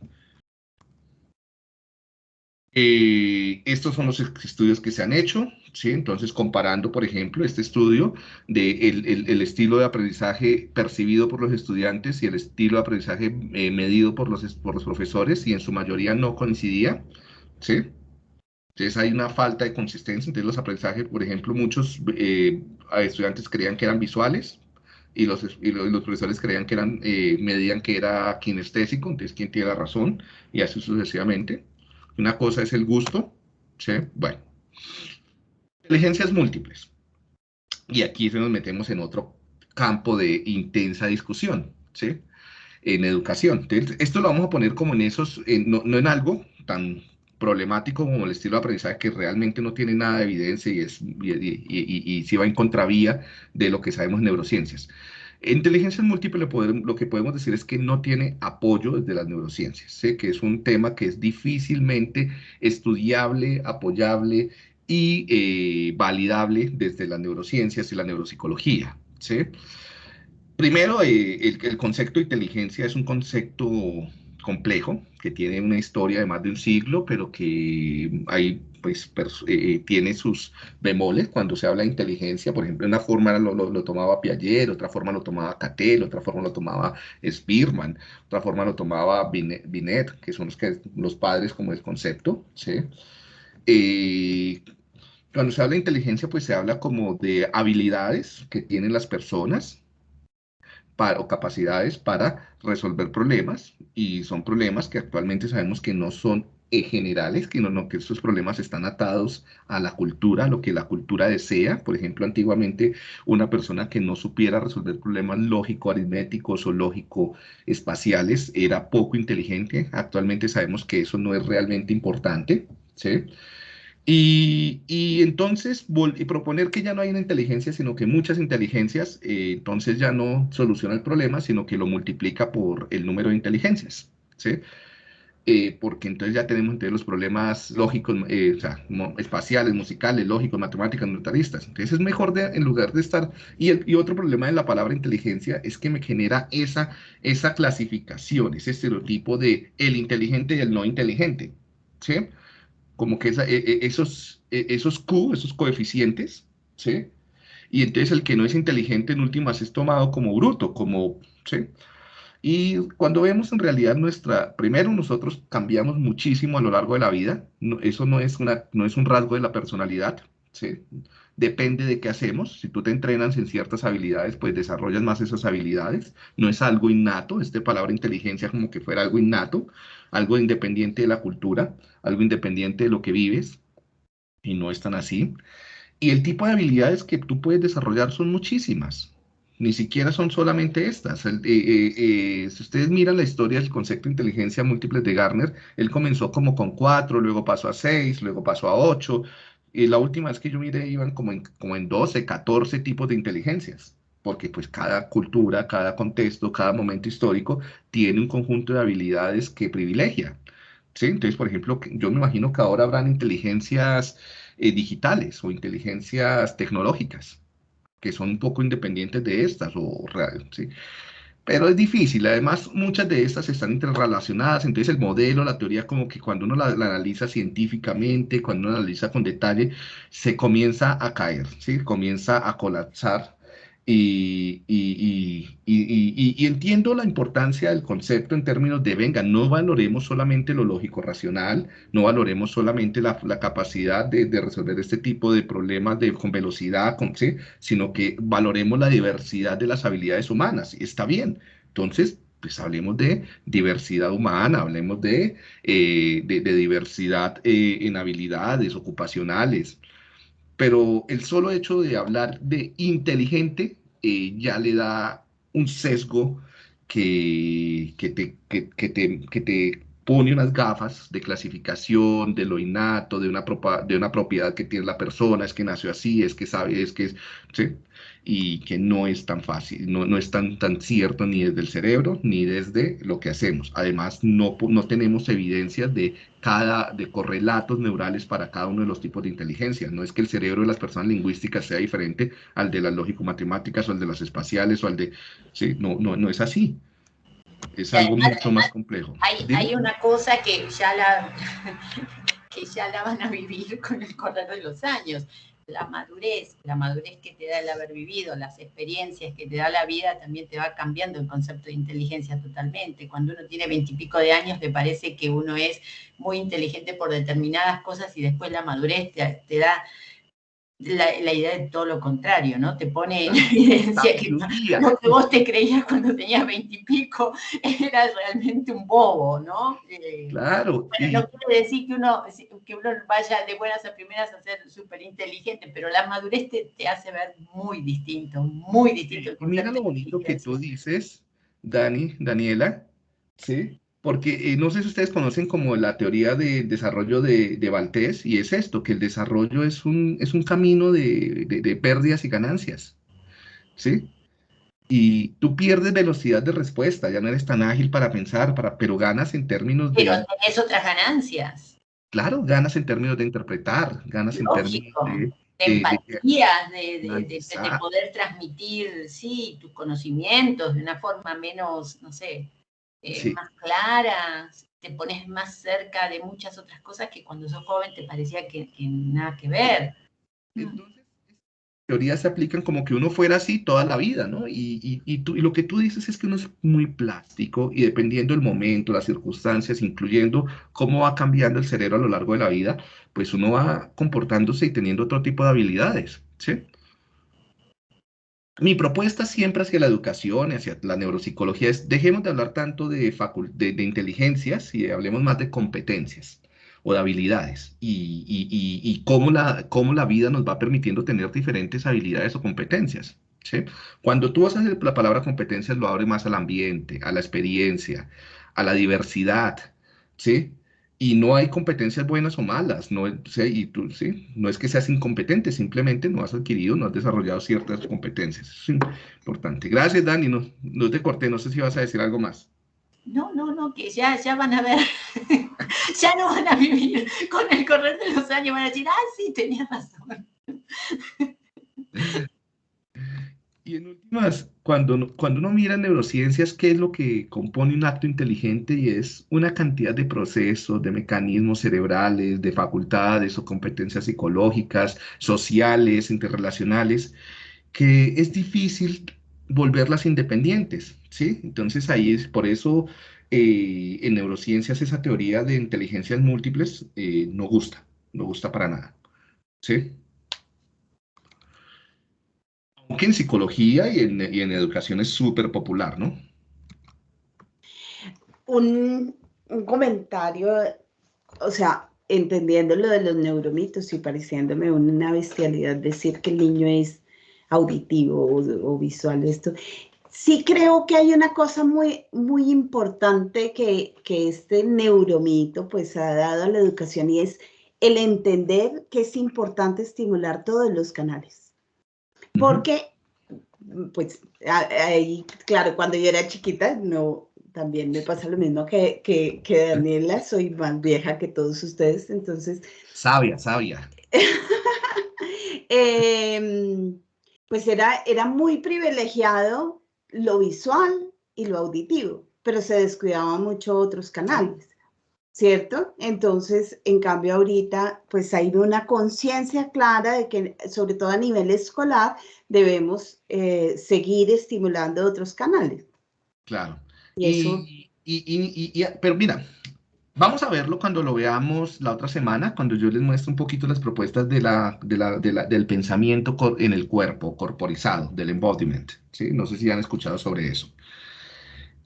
Eh, estos son los estudios que se han hecho, ¿sí? Entonces, comparando, por ejemplo, este estudio de el, estilo de aprendizaje percibido por los estudiantes y el estilo de aprendizaje eh, medido por los, por los profesores, y en su mayoría no coincidía, ¿sí? Entonces hay una falta de consistencia entre los aprendizajes, por ejemplo, muchos eh, estudiantes creían que eran visuales, y los, y los, profesores creían que eran, medían que era kinestésico, entonces quién tiene la razón, y así sucesivamente. Una cosa es el gusto, ¿sí? Bueno. Inteligencias múltiples. Y aquí nos metemos en otro campo de intensa discusión, ¿sí? En educación. Entonces, esto lo vamos a poner como en esos, no, en algo tan problemático como el estilo de aprendizaje que realmente no tiene nada de evidencia y, es, y, y, si va en contravía de lo que sabemos en neurociencias. Inteligencia múltiple lo que podemos decir es que no tiene apoyo desde las neurociencias, que es un tema que es difícilmente estudiable, apoyable y eh, validable desde las neurociencias y la neuropsicología. ¿sí? Primero, eh, el, concepto de inteligencia es un concepto complejo, que tiene una historia de más de un siglo, pero que hay, pues, eh, tiene sus bemoles cuando se habla de inteligencia. Por ejemplo, una forma lo, lo, tomaba Piaget, otra forma lo tomaba Cattell, otra forma lo tomaba Spearman, otra forma lo tomaba Binet, que son los, que, los padres como el concepto. ¿sí? Cuando se habla de inteligencia, pues se habla como de habilidades que tienen las personas para, o capacidades para resolver problemas y son problemas que actualmente sabemos que no son generales, que, no, que estos problemas están atados a la cultura, a lo que la cultura desea. Por ejemplo, antiguamente una persona que no supiera resolver problemas lógico-aritméticos o lógico-espaciales era poco inteligente. Actualmente sabemos que eso no es realmente importante. ¿sí? Y, entonces proponer que ya no hay una inteligencia, sino que muchas inteligencias, eh, entonces ya no soluciona el problema, sino que lo multiplica por el número de inteligencias, ¿sí? Eh, porque entonces ya tenemos entre los problemas lógicos, eh, o sea, espaciales, musicales, lógicos, matemáticas, notaristas. Entonces es mejor en lugar de estar... Y otro problema de la palabra inteligencia es que me genera esa, esa clasificación, ese estereotipo de el inteligente y el no inteligente, ¿sí? Como que e, e, esos, e, esos Q, esos coeficientes, ¿sí? Y entonces el que no es inteligente en últimas es tomado como bruto, como, ¿sí? Y cuando vemos en realidad nuestra, primero nosotros cambiamos muchísimo a lo largo de la vida, eso no es, una, no es un rasgo de la personalidad, ¿sí? Depende de qué hacemos, si tú te entrenas en ciertas habilidades, pues desarrollas más esas habilidades, no es algo innato, esta palabra inteligencia como que fuera algo innato, algo independiente de la cultura, algo independiente de lo que vives, y no es tan así. Y el tipo de habilidades que tú puedes desarrollar son muchísimas, ni siquiera son solamente estas. Eh, eh, eh, si ustedes miran la historia del concepto de inteligencia múltiple de Garner, él comenzó como con cuatro, luego pasó a seis, luego pasó a ocho, y la última vez que yo miré iban como en, como en 12, 14 tipos de inteligencias porque pues cada cultura, cada contexto, cada momento histórico tiene un conjunto de habilidades que privilegia. ¿sí? Entonces, por ejemplo, yo me imagino que ahora habrán inteligencias eh, digitales o inteligencias tecnológicas que son un poco independientes de estas o ¿sí? Pero es difícil, además muchas de estas están interrelacionadas, entonces el modelo, la teoría, como que cuando uno la, analiza científicamente, cuando uno la analiza con detalle, se comienza a caer, ¿sí? comienza a colapsar y, entiendo la importancia del concepto en términos de, venga, no valoremos solamente lo lógico racional, no valoremos solamente la, capacidad de, resolver este tipo de problemas con velocidad, con, ¿sí? sino que valoremos la diversidad de las habilidades humanas. Está bien. Entonces, pues hablemos de diversidad humana, hablemos de, eh, diversidad eh, en habilidades ocupacionales. Pero el solo hecho de hablar de inteligente eh, ya le da un sesgo que, que, te, que, te pone unas gafas de clasificación, de lo innato, de una, de una propiedad que tiene la persona, es que nació así, es que sabe, es que es, ¿sí? y que no es tan fácil, no, no es tan, tan cierto ni desde el cerebro ni desde lo que hacemos. Además, no, no tenemos evidencias de, cada, de correlatos neurales para cada uno de los tipos de inteligencia. No es que el cerebro de las personas lingüísticas sea diferente al de las lógico-matemáticas o al de las espaciales o al de... Sí, no, no, no es así. Es algo mucho más complejo. Hay, hay una cosa que ya la, que ya la van a vivir con el correr de los años la madurez, la madurez que te da el haber vivido, las experiencias que te da la vida, también te va cambiando el concepto de inteligencia totalmente. Cuando uno tiene veintipico de años, le parece que uno es muy inteligente por determinadas cosas y después la madurez te, da la, idea de todo lo contrario, ¿no? Te pone en evidencia que lo que vos te creías cuando tenías veintipico era realmente un bobo, ¿no? Eh, claro. Bueno, no quiere decir que uno, que uno vaya de buenas a primeras a ser súper inteligente, pero la madurez te, te, hace ver muy distinto, muy distinto. mira lo bonito que tú dices, Dani, Daniela, ¿sí? Porque eh, no sé si ustedes conocen como la teoría de desarrollo de, de y es esto, que el desarrollo es un, es un camino de, de, pérdidas y ganancias, ¿sí? Y tú pierdes velocidad de respuesta, ya no eres tan ágil para pensar, para, pero ganas en términos de... Pero tenés otras ganancias. Claro, ganas en términos de interpretar, ganas en términos de... De empatía, de, de, poder transmitir, sí, tus conocimientos de una forma menos, no sé, eh, más claras, te pones más cerca de muchas otras cosas que cuando sos joven te parecía que, nada que ver. Entonces, teorías se aplican como que uno fuera así toda la vida, ¿no? Y, y, tú, y lo que tú dices es que uno es muy plástico y dependiendo del momento, las circunstancias, incluyendo cómo va cambiando el cerebro a lo largo de la vida, pues uno va comportándose y teniendo otro tipo de habilidades, ¿sí? Mi propuesta siempre hacia la educación, hacia la neuropsicología es dejemos de hablar tanto de, de, de inteligencias y hablemos más de competencias o de habilidades y, cómo, la, cómo la vida nos va permitiendo tener diferentes habilidades o competencias. ¿sí? Cuando tú hacer la palabra competencias, lo abre más al ambiente, a la experiencia, a la diversidad, ¿sí? Y no hay competencias buenas o malas, no, y tú, ¿sí? no es que seas incompetente, simplemente no has adquirido, no has desarrollado ciertas competencias. es importante. Gracias, Dani, no, no te corté, no sé si vas a decir algo más. No, no, no, que ya, ya van a ver, ya no van a vivir con el correr de los años, van a decir, ah, sí, tenía razón. Y en últimas, cuando, cuando uno mira neurociencias, ¿qué es lo que compone un acto inteligente? Y es una cantidad de procesos, de mecanismos cerebrales, de facultades o competencias psicológicas, sociales, interrelacionales, que es difícil volverlas independientes, ¿sí? Entonces ahí es por eso eh, en neurociencias esa teoría de inteligencias múltiples eh, no gusta, no gusta para nada, ¿sí? Que en psicología y en, y en educación es súper popular, ¿no? Un, comentario, o sea, entendiendo lo de los neuromitos y pareciéndome una bestialidad decir que el niño es auditivo o, o visual, esto. Sí creo que hay una cosa muy, muy importante que, que este neuromito pues ha dado a la educación y es el entender que es importante estimular todos los canales porque, pues, ahí, claro, cuando yo era chiquita, no, también me pasa lo mismo que, que, que Daniela, soy más vieja que todos ustedes, entonces... Sabia, sabia. Em, pues era, era muy privilegiado lo visual y lo auditivo, pero se descuidaban mucho otros canales. ¿Cierto? Entonces, en cambio ahorita, pues hay una conciencia clara de que, sobre todo a nivel escolar, debemos eh, seguir estimulando otros canales. Claro. Y, y, pero mira, vamos a verlo cuando lo veamos la otra semana, cuando yo les muestro un poquito las propuestas de la, de la, del pensamiento en el cuerpo, corporizado, del embodiment, ¿sí? No sé si han escuchado sobre eso.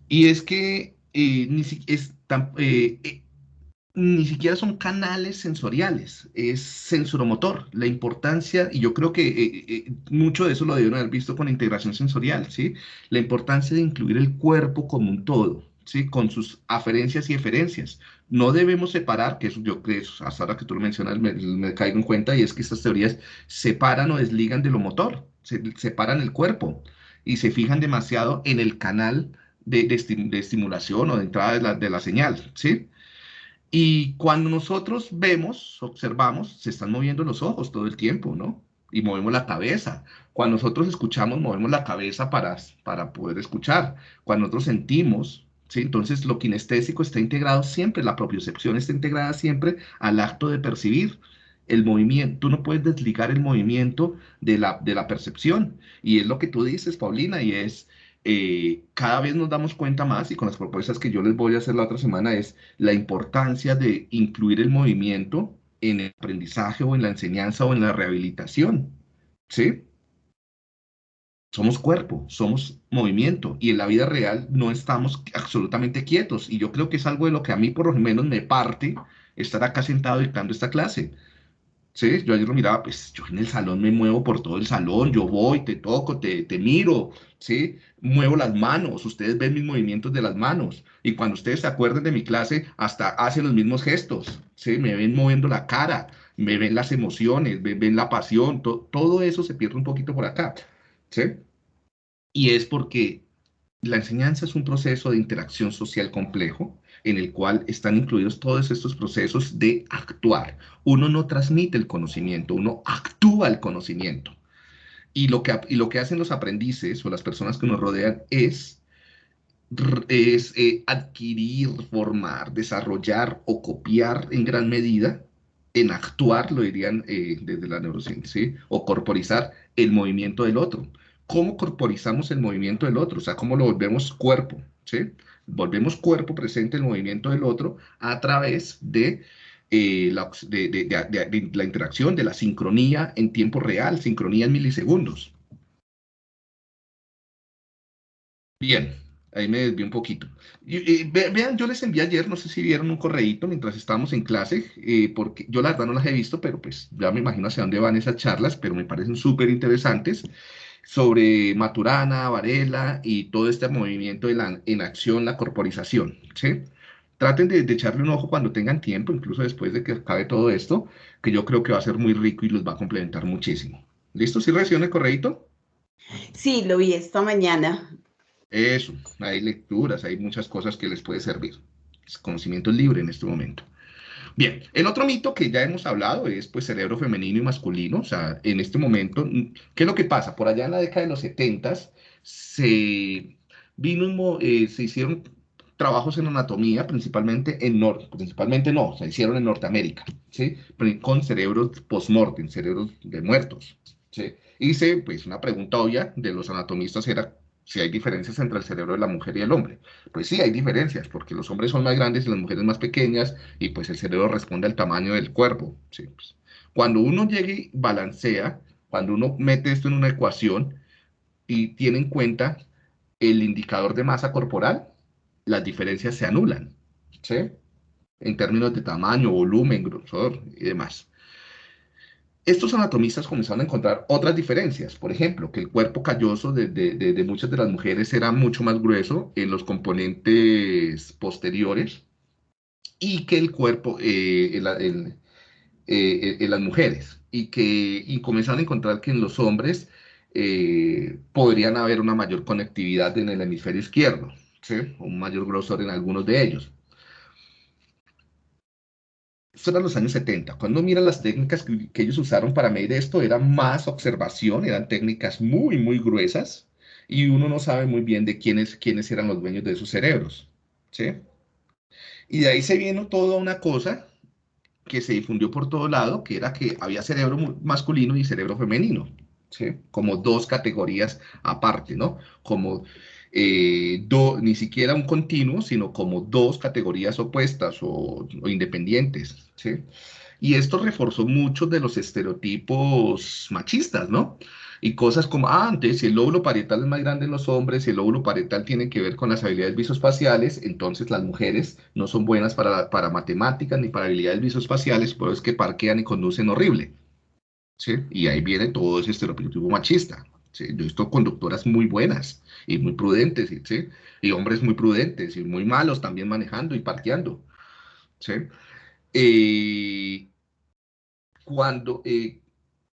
Y es que eh, ni es tan, eh, ni siquiera son canales sensoriales, es sensoromotor. La importancia, y yo creo que eh, eh, mucho de eso lo debieron haber visto con integración sensorial, ¿sí? La importancia de incluir el cuerpo como un todo, ¿sí? Con sus aferencias y eferencias. No debemos separar, que eso yo creo, hasta ahora que tú lo mencionas, me, caigo en cuenta, y es que estas teorías separan o desligan de lo motor, se, separan el cuerpo y se fijan demasiado en el canal de, de, estimulación o de entrada de la, de la señal, ¿sí? Y cuando nosotros vemos, observamos, se están moviendo los ojos todo el tiempo, ¿no? Y movemos la cabeza. Cuando nosotros escuchamos, movemos la cabeza para, para poder escuchar. Cuando nosotros sentimos, ¿sí? Entonces lo kinestésico está integrado siempre, la propiocepción está integrada siempre al acto de percibir el movimiento. Tú no puedes desligar el movimiento de la, de la percepción. Y es lo que tú dices, Paulina, y es eh, cada vez nos damos cuenta más y con las propuestas que yo les voy a hacer la otra semana es la importancia de incluir el movimiento en el aprendizaje o en la enseñanza o en la rehabilitación. ¿Sí? Somos cuerpo, somos movimiento y en la vida real no estamos absolutamente quietos. Y yo creo que es algo de lo que a mí por lo menos me parte estar acá sentado dictando esta clase. ¿Sí? Yo ayer lo miraba, pues yo en el salón me muevo por todo el salón, yo voy, te toco, te, te miro, ¿sí? Muevo las manos, ustedes ven mis movimientos de las manos. Y cuando ustedes se acuerden de mi clase, hasta hacen los mismos gestos, ¿sí? Me ven moviendo la cara, me ven las emociones, me ven la pasión, todo eso se pierde un poquito por acá, ¿sí? Y es porque la enseñanza es un proceso de interacción social complejo en el cual están incluidos todos estos procesos de actuar. Uno no transmite el conocimiento, uno actúa el conocimiento. Y lo que, y lo que hacen los aprendices o las personas que nos rodean es, es eh, adquirir, formar, desarrollar o copiar en gran medida, en actuar, lo dirían eh, desde la neurociencia, o corporizar el movimiento del otro cómo corporizamos el movimiento del otro, o sea, cómo lo volvemos cuerpo, ¿sí? Volvemos cuerpo presente el movimiento del otro a través de, eh, la, de, la interacción, de la sincronía en tiempo real, sincronía en milisegundos. Bien, ahí me desvié un poquito. vean, yo les envié ayer, no sé si vieron un correíto mientras estábamos en clase, eh, porque yo la verdad no las he visto, pero pues ya me imagino hacia dónde van esas charlas, pero me parecen súper interesantes sobre Maturana, Varela y todo este movimiento de la en acción, la corporización, ¿sí? Traten de, echarle un ojo cuando tengan tiempo, incluso después de que acabe todo esto, que yo creo que va a ser muy rico y los va a complementar muchísimo. ¿Listo? ¿Sí reciben el correíto? Sí, lo vi esta mañana. Eso, hay lecturas, hay muchas cosas que les puede servir. Es conocimiento libre en este momento. Bien, el otro mito que ya hemos hablado es pues cerebro femenino y masculino, o sea, en este momento, ¿qué es lo que pasa? Por allá en la década de los 70 se vino, eh, se hicieron trabajos en anatomía, principalmente en Norte, principalmente no, se hicieron en Norteamérica, ¿sí? Con cerebros post-mortem, cerebros de muertos, ¿sí? Hice, pues, una pregunta obvia de los anatomistas era, si hay diferencias entre el cerebro de la mujer y el hombre. Pues sí, hay diferencias, porque los hombres son más grandes y las mujeres más pequeñas, y pues el cerebro responde al tamaño del cuerpo. Pues, cuando uno llega y balancea, cuando uno mete esto en una ecuación y tiene en cuenta el indicador de masa corporal, las diferencias se anulan, ¿sí? En términos de tamaño, volumen, grosor y demás. Estos anatomistas comenzaron a encontrar otras diferencias, por ejemplo, que el cuerpo calloso de, muchas de las mujeres era mucho más grueso en los componentes posteriores y que el cuerpo eh, eh, en, las mujeres, y que y comenzaron a encontrar que en los hombres eh, podrían haber una mayor conectividad en el hemisferio izquierdo, ¿sí? un mayor grosor en algunos de ellos. Esto era los años 70. Cuando mira las técnicas que, ellos usaron para medir esto, era más observación, eran técnicas muy, muy gruesas, y uno no sabe muy bien de quiénes, quiénes eran los dueños de esos cerebros. ¿sí? Y de ahí se vino toda una cosa que se difundió por todo lado, que era que había cerebro masculino y cerebro femenino, ¿sí? como dos categorías aparte, ¿no? Como eh, ni siquiera un continuo, sino como dos categorías opuestas o, independientes, ¿sí? Y esto reforzó muchos de los estereotipos machistas, ¿no? Y cosas como, ah, antes, si el lóbulo parietal es más grande en los hombres, si el lóbulo parietal tiene que ver con las habilidades visoespaciales, entonces las mujeres no son buenas para, para matemáticas ni para habilidades visoespaciales, por eso es que parquean y conducen horrible. ¿Sí? Y ahí viene todo ese estereotipo machista. ¿Sí? Yo he visto conductoras muy buenas y muy prudentes, ¿sí? Y hombres muy prudentes y muy malos también manejando y parqueando, ¿sí? Eh, cuando eh,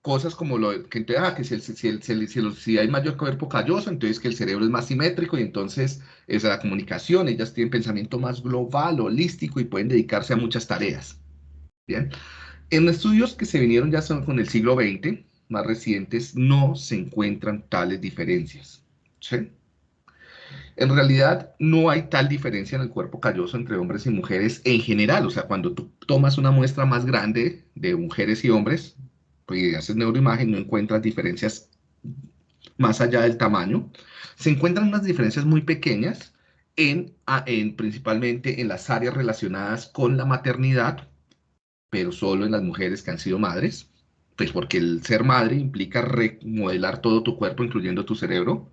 cosas como lo que entonces, ah, que si, si, si, hay mayor cuerpo calloso, entonces que el cerebro es más simétrico y entonces es la comunicación, ellas tienen pensamiento más global, holístico y pueden dedicarse a muchas tareas. Bien. En estudios que se vinieron ya son con el siglo XX, más recientes, no se encuentran tales diferencias. En realidad no hay tal diferencia en el cuerpo calloso entre hombres y mujeres en general. O sea, cuando tú tomas una muestra más grande de mujeres y hombres, pues y haces neuroimagen, no encuentras diferencias más allá del tamaño. Se encuentran unas diferencias muy pequeñas en, en principalmente en las áreas relacionadas con la maternidad, pero solo en las mujeres que han sido madres, pues porque el ser madre implica remodelar todo tu cuerpo, incluyendo tu cerebro,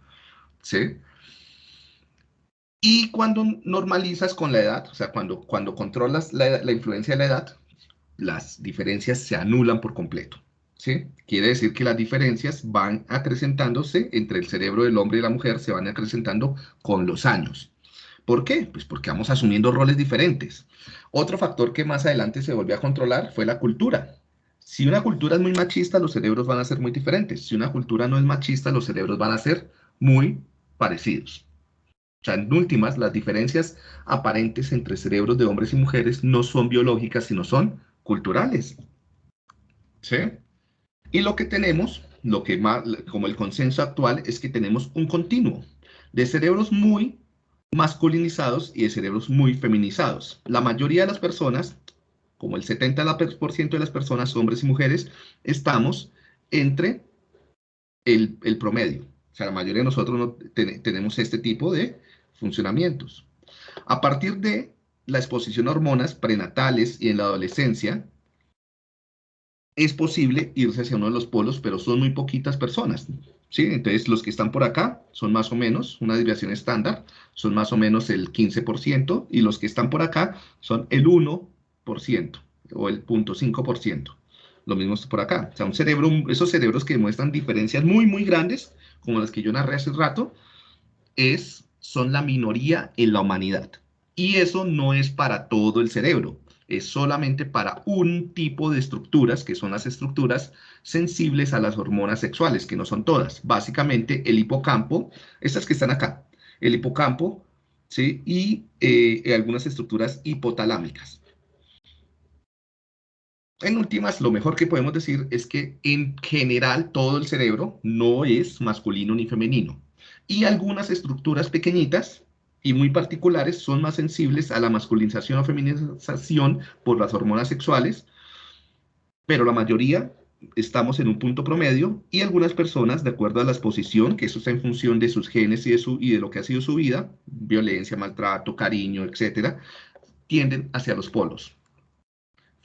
¿sí? Y cuando normalizas con la edad, o sea, cuando, cuando controlas la, la influencia de la edad, las diferencias se anulan por completo. ¿sí? Quiere decir que las diferencias van acrecentándose entre el cerebro del hombre y la mujer, se van acrecentando con los años. ¿Por qué? Pues porque vamos asumiendo roles diferentes. Otro factor que más adelante se volvió a controlar fue la cultura. Si una cultura es muy machista, los cerebros van a ser muy diferentes. Si una cultura no es machista, los cerebros van a ser muy parecidos. O sea, en últimas, las diferencias aparentes entre cerebros de hombres y mujeres no son biológicas, sino son culturales. ¿Sí? Y lo que tenemos, lo que más, como el consenso actual, es que tenemos un continuo de cerebros muy masculinizados y de cerebros muy feminizados. La mayoría de las personas, como el 70% de las personas, hombres y mujeres, estamos entre el, promedio. O sea, la mayoría de nosotros no tenemos este tipo de funcionamientos. A partir de la exposición a hormonas prenatales y en la adolescencia, es posible irse hacia uno de los polos, pero son muy poquitas personas. ¿sí? Entonces, los que están por acá son más o menos una desviación estándar, son más o menos el 15%, y los que están por acá son el 1% o el 0.5%. Lo mismo por acá. O sea, un cerebro, esos cerebros que muestran diferencias muy, muy grandes, como las que yo narré hace rato, es, son la minoría en la humanidad. Y eso no es para todo el cerebro es solamente para un tipo de estructuras, que son las estructuras sensibles a las hormonas sexuales, que no son todas. Básicamente el hipocampo, estas que están acá, el hipocampo, ¿sí? Y eh, algunas estructuras hipotalámicas. En últimas, lo mejor que podemos decir es que en general todo el cerebro no es masculino ni femenino. Y algunas estructuras pequeñitas y muy particulares son más sensibles a la masculinización o feminización por las hormonas sexuales, pero la mayoría estamos en un punto promedio y algunas personas, de acuerdo a la exposición, que eso está en función de sus genes y de, su, y de lo que ha sido su vida, violencia, maltrato, cariño, etcétera, tienden hacia los polos.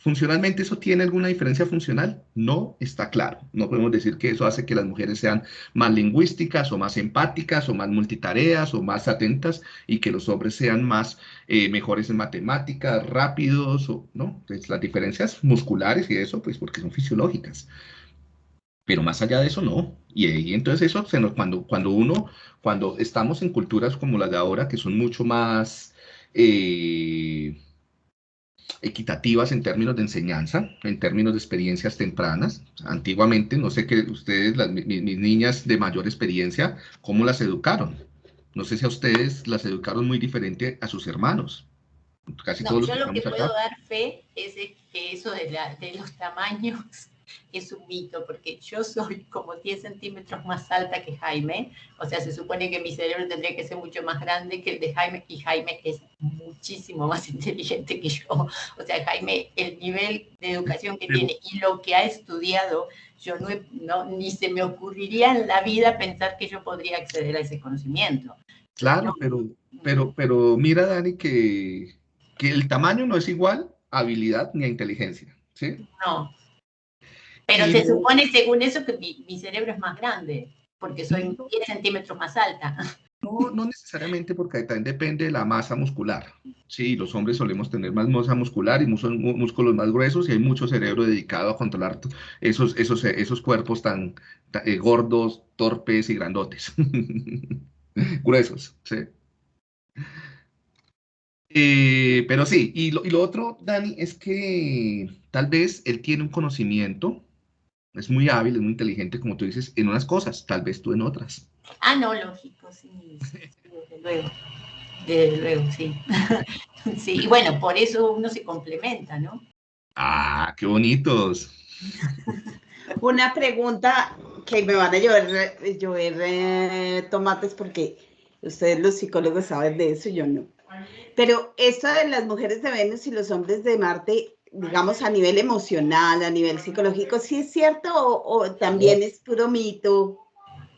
¿Funcionalmente eso tiene alguna diferencia funcional? No está claro. No podemos decir que eso hace que las mujeres sean más lingüísticas o más empáticas o más multitareas o más atentas y que los hombres sean más eh, mejores en matemáticas, rápidos, o, ¿no? Pues las diferencias musculares y eso, pues porque son fisiológicas. Pero más allá de eso, no. Y, entonces eso, cuando, cuando uno, cuando estamos en culturas como las de ahora, que son mucho más... Eh, equitativas en términos de enseñanza, en términos de experiencias tempranas. Antiguamente, no sé qué ustedes, las, mis, niñas de mayor experiencia, ¿cómo las educaron? No sé si a ustedes las educaron muy diferente a sus hermanos. Casi todos yo lo que puedo dar fe es que eso de, de los tamaños es un mito, porque yo soy como 10 centímetros más alta que Jaime, o sea, se supone que mi cerebro tendría que ser mucho más grande que el de Jaime, y Jaime es muchísimo más inteligente que yo. O sea, Jaime, el nivel de educación que tiene y lo que ha estudiado, yo no, no, ni se me ocurriría en la vida pensar que yo podría acceder a ese conocimiento. Claro, pero, pero, pero mira, Dani, que, que el tamaño no es igual a habilidad ni a inteligencia. ¿sí? No, pero se supone, según eso, que mi, cerebro es más grande, porque soy 10 centímetros más alta. No, no necesariamente, porque también depende de la masa muscular. Sí, los hombres solemos tener más masa muscular y músculos más gruesos y hay mucho cerebro dedicado a controlar esos, esos, esos cuerpos tan, eh, gordos, torpes y grandotes. gruesos, sí. Eh, pero sí, y lo, y lo otro, Dani, es que tal vez él tiene un conocimiento es muy hábil, es muy inteligente, como tú dices, en unas cosas, tal vez tú en otras. Ah, no, lógico, sí, desde luego. Desde luego, sí. sí, y bueno, por eso uno se complementa, ¿no? Ah, qué bonitos. Una pregunta que me van a llover, llover eh, tomates porque ustedes los psicólogos saben de eso, yo no. Pero esto de las mujeres de Venus y los hombres de Marte, digamos, a nivel emocional, a nivel psicológico, ¿sí es cierto o, también es puro mito?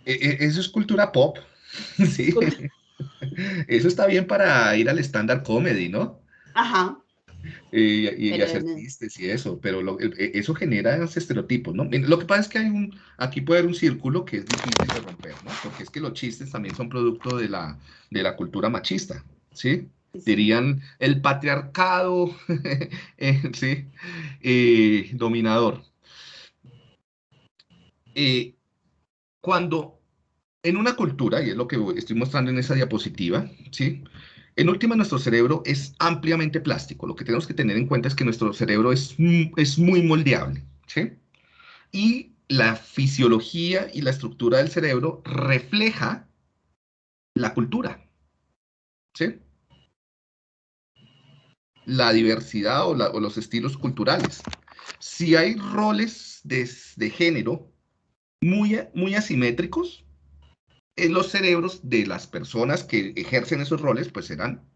E, e, eso es cultura pop, sí. Eso está bien para ir al stand-up comedy, ¿no? Ajá. y, hacer chistes y eso, pero e, eso genera esos estereotipos, ¿no? Lo que pasa es que hay un, aquí puede haber un círculo que es difícil de romper, ¿no? Porque es que los chistes también son producto de la, de la cultura machista, ¿sí? Dirían el patriarcado, eh, ¿sí? Eh, dominador. Eh, cuando en una cultura, y es lo que estoy mostrando en esa diapositiva, ¿sí? En última, nuestro cerebro es ampliamente plástico. Lo que tenemos que tener en cuenta es que nuestro cerebro es, es muy moldeable, ¿sí? Y la fisiología y la estructura del cerebro refleja la cultura, ¿sí? La diversidad o, los estilos culturales. Si hay roles de, género muy, muy asimétricos, en los cerebros de las personas que ejercen esos roles, pues serán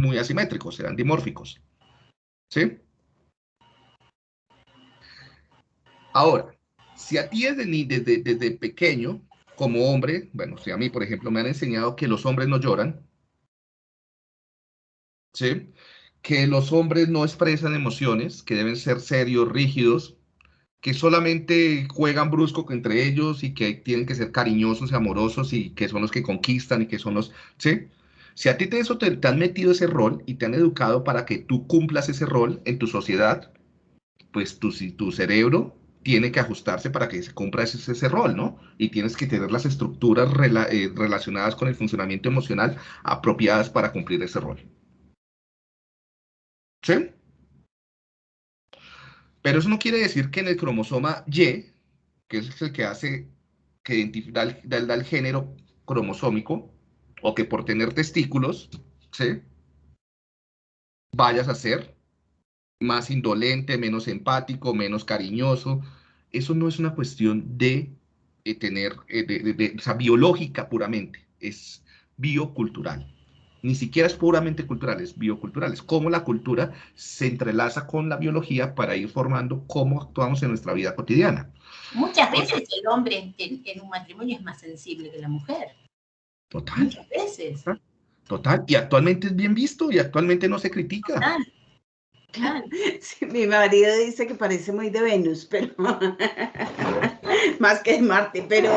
muy asimétricos, serán dimórficos. ¿Sí? Ahora, si a ti desde, desde, pequeño, como hombre, bueno, si a mí, por ejemplo, me han enseñado que los hombres no lloran, ¿sí? Que los hombres no expresan emociones, que deben ser serios, rígidos, que solamente juegan brusco entre ellos y que tienen que ser cariñosos y amorosos y que son los que conquistan y que son los, ¿sí? Si a ti te, eso te, han metido ese rol y te han educado para que tú cumplas ese rol en tu sociedad, pues tu, tu cerebro tiene que ajustarse para que se cumpla ese, ese rol, ¿no? Y tienes que tener las estructuras eh, relacionadas con el funcionamiento emocional apropiadas para cumplir ese rol. ¿Sí? Pero eso no quiere decir que en el cromosoma Y, que es el que hace, que da el, género cromosómico, o que por tener testículos, ¿sí? vayas a ser más indolente, menos empático, menos cariñoso. Eso no es una cuestión de, tener, eh, de, o sea, biológica puramente, es biocultural ni siquiera es puramente cultural, es biocultural. Es cómo la cultura se entrelaza con la biología para ir formando cómo actuamos en nuestra vida cotidiana. Muchas veces el hombre en, un matrimonio es más sensible que la mujer. Total. Muchas veces. Total. Y actualmente es bien visto y actualmente no se critica. Total. Claro. mi marido dice que parece muy de Venus, pero más que de Marte, pero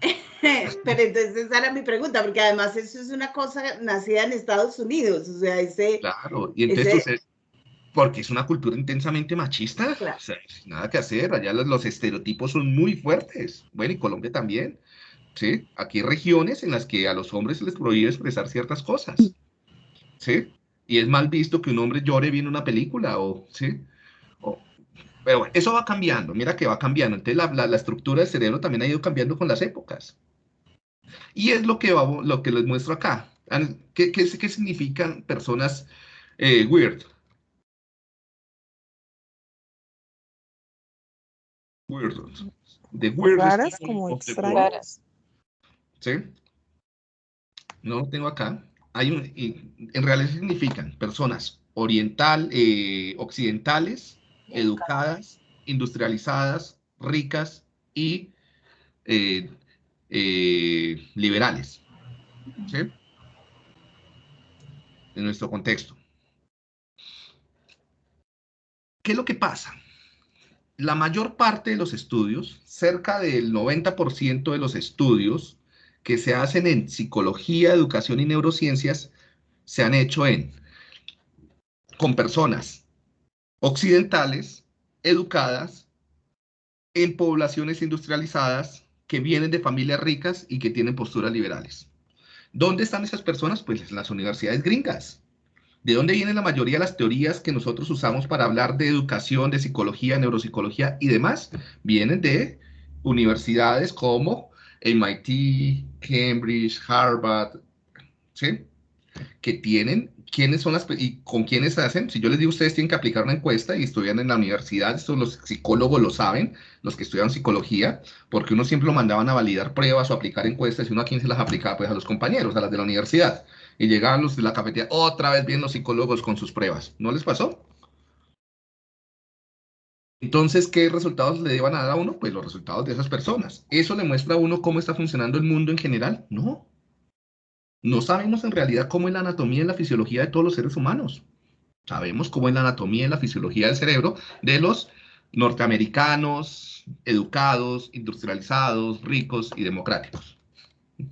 Pero entonces esa era mi pregunta, porque además eso es una cosa nacida en Estados Unidos, o sea, ese... Claro, y entonces, porque es una cultura intensamente machista, o sea, nada que hacer, allá los, estereotipos son muy fuertes, bueno, y Colombia también, ¿sí? Aquí hay regiones en las que a los hombres se les prohíbe expresar ciertas cosas, ¿sí? Y es mal visto que un hombre llore viendo una película, o, ¿sí? pero bueno, eso va cambiando, mira que va cambiando. Entonces la, la, estructura del cerebro también ha ido cambiando con las épocas. Y es lo que, lo que les muestro acá. ¿Qué, qué, qué significan personas eh, weird? Weird. De weird. Raras como extrañas. ¿Sí? No lo tengo acá. Hay un, en realidad significan personas oriental, eh, occidentales, educadas, industrializadas, ricas y eh, eh, liberales. En nuestro contexto. ¿Qué es lo que pasa? La mayor parte de los estudios, cerca del 90% de los estudios que se hacen en psicología, educación y neurociencias, se han hecho en con personas occidentales, educadas, en poblaciones industrializadas, que vienen de familias ricas y que tienen posturas liberales. ¿Dónde están esas personas? Pues en las universidades gringas. ¿De dónde vienen la mayoría de las teorías que nosotros usamos para hablar de educación, de psicología, neuropsicología y demás? Vienen de universidades como MIT, Cambridge, Harvard, ¿sí? Que tienen quiénes son las y con quiénes hacen. Si yo les digo, ustedes tienen que aplicar una encuesta y estudian en la universidad, esto los psicólogos lo saben, los que estudian psicología, porque uno siempre lo mandaban a validar pruebas o aplicar encuestas y uno a quién se las aplicaba, pues a los compañeros, a las de la universidad. Y llegaban los de la cafetería, otra vez viendo los psicólogos con sus pruebas. ¿No les pasó? Entonces, ¿qué resultados le iban a dar a uno? Pues los resultados de esas personas. ¿Eso le muestra a uno cómo está funcionando el mundo en general? No. No sabemos en realidad cómo es la anatomía y la fisiología de todos los seres humanos. Sabemos cómo es la anatomía y la fisiología del cerebro de los norteamericanos, educados, industrializados, ricos y democráticos.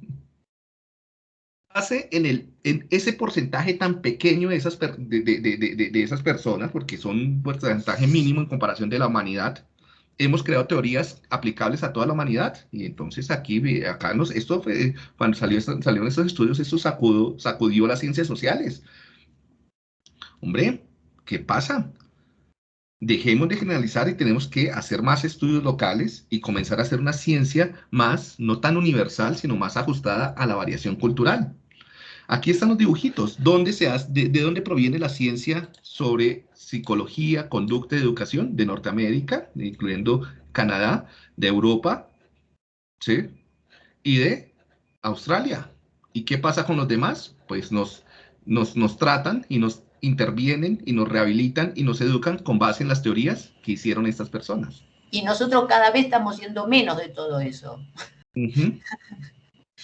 Hace en, el, ese porcentaje tan pequeño de esas, de, esas personas, porque son un porcentaje mínimo en comparación de la humanidad, hemos creado teorías aplicables a toda la humanidad. Y entonces aquí, acá nos, esto fue, cuando salió, salieron estos estudios, esto sacudió, sacudió las ciencias sociales. Hombre, ¿qué pasa? Dejemos de generalizar y tenemos que hacer más estudios locales y comenzar a hacer una ciencia más, no tan universal, sino más ajustada a la variación cultural. Aquí están los dibujitos. ¿Dónde se de, dónde proviene la ciencia sobre psicología, conducta y educación? De Norteamérica, incluyendo Canadá, de Europa, ¿sí? Y de Australia. ¿Y qué pasa con los demás? Pues nos, nos, nos tratan y nos intervienen y nos rehabilitan y nos educan con base en las teorías que hicieron estas personas. Y nosotros cada vez estamos siendo menos de todo eso.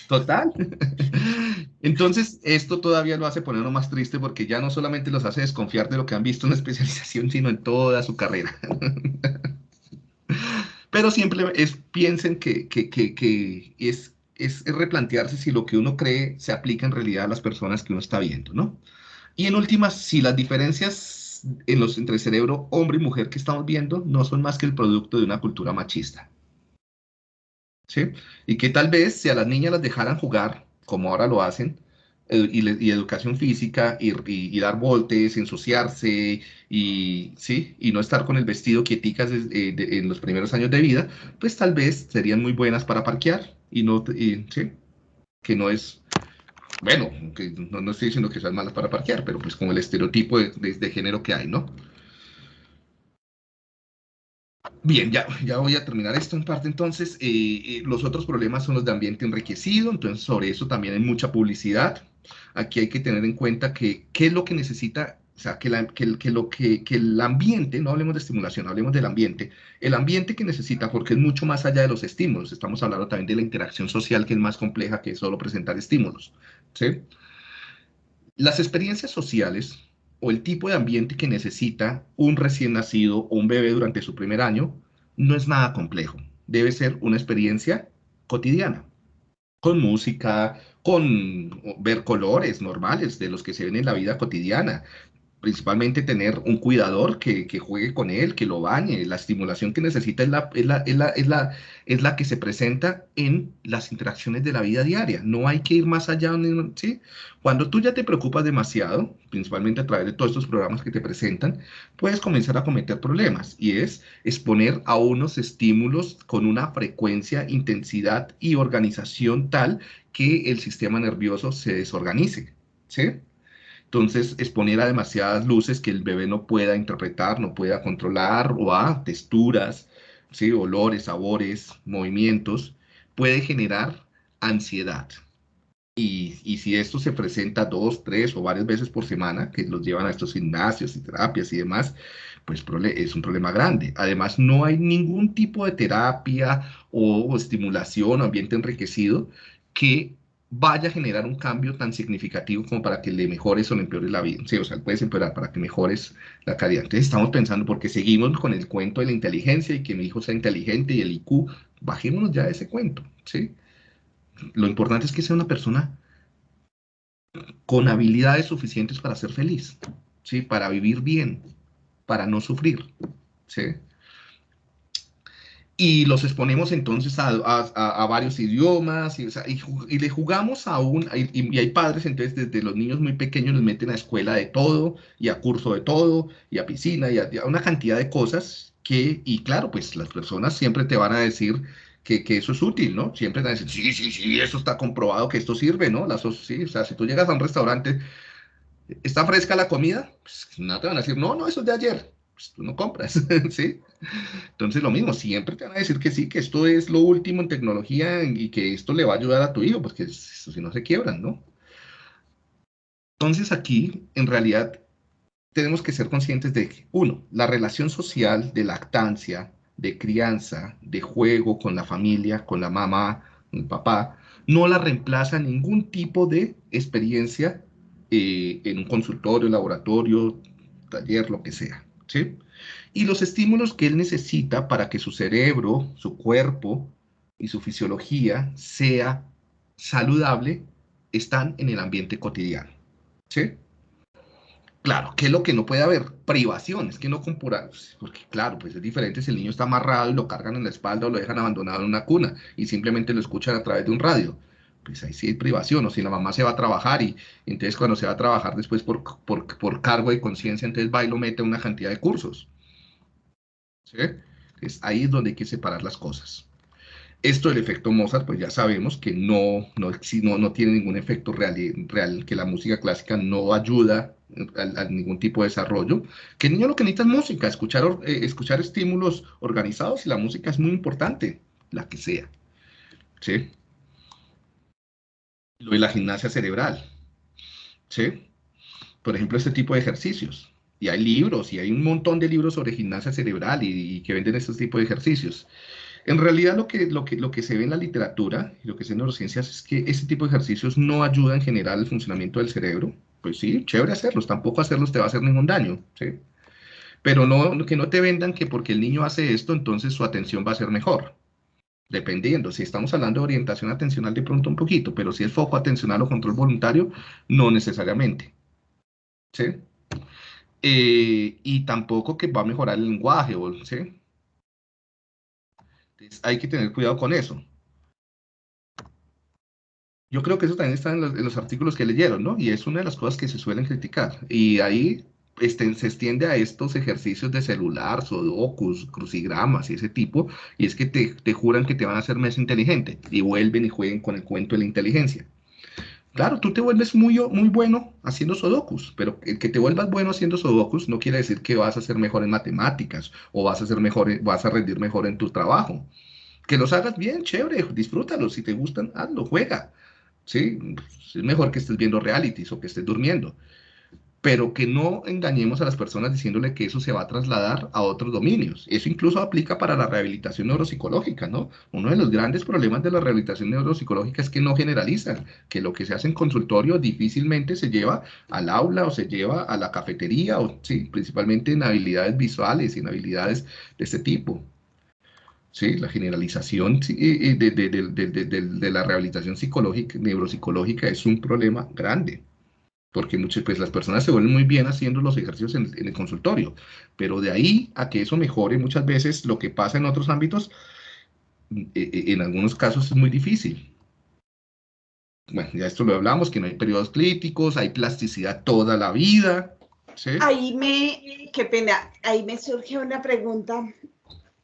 Total. Entonces, esto todavía lo hace ponerlo más triste porque ya no solamente los hace desconfiar de lo que han visto en la especialización, sino en toda su carrera. Pero siempre es, piensen que, que, que, es, es, es replantearse si lo que uno cree se aplica en realidad a las personas que uno está viendo, ¿no? Y en últimas, si las diferencias en los, entre cerebro hombre y mujer que estamos viendo no son más que el producto de una cultura machista. ¿Sí? Y que tal vez si a las niñas las dejaran jugar, como ahora lo hacen, eh, y, educación física, y, dar voltes, ensuciarse, y, ¿sí? y no estar con el vestido quieticas eh, en los primeros años de vida, pues tal vez serían muy buenas para parquear, y no, ¿sí? que no es bueno, no, estoy diciendo que sean malas para parquear, pero pues como el estereotipo de, género que hay, ¿no? Bien, ya, ya voy a terminar esto en parte. Entonces, eh, eh, los otros problemas son los de ambiente enriquecido, entonces sobre eso también hay mucha publicidad. Aquí hay que tener en cuenta que qué es lo que necesita o sea, que, que, lo que, que, el ambiente, no hablemos de estimulación, hablemos del ambiente, el ambiente que necesita, porque es mucho más allá de los estímulos, estamos hablando también de la interacción social que es más compleja que solo presentar estímulos. ¿sí? Las experiencias sociales o el tipo de ambiente que necesita un recién nacido o un bebé durante su primer año no es nada complejo, debe ser una experiencia cotidiana, con música, con ver colores normales de los que se ven en la vida cotidiana, principalmente tener un cuidador que, juegue con él, que lo bañe. La estimulación que necesita es la, es, la, es, la, es, la, que se presenta en las interacciones de la vida diaria. No hay que ir más allá. ¿sí? Cuando tú ya te preocupas demasiado, principalmente a través de todos estos programas que te presentan, puedes comenzar a cometer problemas y es exponer a unos estímulos con una frecuencia, intensidad y organización tal que el sistema nervioso se desorganice. ¿sí? Entonces, exponer a demasiadas luces que el bebé no pueda interpretar, no pueda controlar, o a texturas, ¿sí? olores, sabores, movimientos, puede generar ansiedad. Y, y, si esto se presenta dos, tres o varias veces por semana, que los llevan a estos gimnasios y terapias y demás, pues es un problema grande. Además, no hay ningún tipo de terapia o estimulación o ambiente enriquecido que vaya a generar un cambio tan significativo como para que le mejores o le empeores la vida. Sí, o sea, puedes empeorar para que mejores la calidad. Entonces estamos pensando, porque seguimos con el cuento de la inteligencia y que mi hijo sea inteligente y el IQ, bajémonos ya de ese cuento, ¿sí? Lo importante es que sea una persona con habilidades suficientes para ser feliz, ¿sí? Para vivir bien, para no sufrir, ¿sí? Y los exponemos entonces a, a, varios idiomas y, y, le jugamos a un, y, y, hay padres entonces desde los niños muy pequeños les meten a escuela de todo y a curso de todo y a piscina y a, una cantidad de cosas que, y claro, pues las personas siempre te van a decir que, que, eso es útil, ¿no? Siempre te van a decir, sí, sí, sí, eso está comprobado que esto sirve, ¿no? Las, sí, o sea, si tú llegas a un restaurante, ¿está fresca la comida? Pues no te van a decir, no, no, eso es de ayer pues tú no compras, ¿sí? Entonces lo mismo, siempre te van a decir que sí, que esto es lo último en tecnología y que esto le va a ayudar a tu hijo, porque si no se quiebran, ¿no? Entonces aquí, en realidad, tenemos que ser conscientes de que, uno, la relación social de lactancia, de crianza, de juego con la familia, con la mamá, con el papá, no la reemplaza ningún tipo de experiencia eh, en un consultorio, laboratorio, taller, lo que sea, ¿sí? Y los estímulos que él necesita para que su cerebro, su cuerpo y su fisiología sea saludable están en el ambiente cotidiano, ¿sí? Claro, ¿qué es lo que no puede haber? Privaciones, que no compura, porque claro, pues es diferente si el niño está amarrado y lo cargan en la espalda o lo dejan abandonado en una cuna y simplemente lo escuchan a través de un radio. Pues ahí sí hay privación, o si la mamá se va a trabajar y entonces cuando se va a trabajar después por, por, cargo de conciencia, entonces va y lo mete a una cantidad de cursos. ¿Sí? Es ahí es donde hay que separar las cosas. Esto del efecto Mozart, pues ya sabemos que no, no, no, no tiene ningún efecto real, real, que la música clásica no ayuda a, ningún tipo de desarrollo, que el niño lo que necesita es música, escuchar, eh, escuchar estímulos organizados y la música es muy importante, la que sea. ¿Sí? Lo de la gimnasia cerebral. ¿Sí? Por ejemplo, este tipo de ejercicios. Y hay libros, y hay un montón de libros sobre gimnasia cerebral y, y que venden este tipo de ejercicios. En realidad lo que, lo, que, lo que se ve en la literatura y lo que se ve en neurociencias es que este tipo de ejercicios no ayudan en general al funcionamiento del cerebro. Pues sí, chévere hacerlos, tampoco hacerlos te va a hacer ningún daño, ¿sí? Pero no, que no te vendan que porque el niño hace esto, entonces su atención va a ser mejor. Dependiendo, si estamos hablando de orientación atencional de pronto un poquito, pero si es foco atencional o control voluntario, no necesariamente. ¿Sí? Eh, y tampoco que va a mejorar el lenguaje, ¿sí? hay que tener cuidado con eso. Yo creo que eso también está en los, artículos que leyeron, ¿no? Y es una de las cosas que se suelen criticar. Y ahí se extiende a estos ejercicios de celular, sudokus, crucigramas y ese tipo, y es que te, te juran que te van a hacer más inteligente y vuelven y jueguen con el cuento de la inteligencia. Claro, tú te vuelves muy, muy bueno haciendo sudokus, pero el que te vuelvas bueno haciendo sudokus no quiere decir que vas a ser mejor en matemáticas o vas a ser mejor, vas a rendir mejor en tu trabajo. Que los hagas bien, chévere, disfrútalos, si te gustan, hazlo, juega. Sí, es mejor que estés viendo realities o que estés durmiendo pero que no engañemos a las personas diciéndole que eso se va a trasladar a otros dominios. Eso incluso aplica para la rehabilitación neuropsicológica, ¿no? Uno de los grandes problemas de la rehabilitación neuropsicológica es que no generalizan, que lo que se hace en consultorio difícilmente se lleva al aula o se lleva a la cafetería, o sí, principalmente en habilidades visuales y en habilidades de este tipo. Sí, la generalización de, de la rehabilitación psicológica, neuropsicológica es un problema grande porque muchas, pues las personas se vuelven muy bien haciendo los ejercicios en, el consultorio, pero de ahí a que eso mejore muchas veces lo que pasa en otros ámbitos, e, e, en algunos casos es muy difícil. Bueno, ya esto lo hablamos, que no hay periodos críticos, hay plasticidad toda la vida. Ahí me, qué pena, ahí me surge una pregunta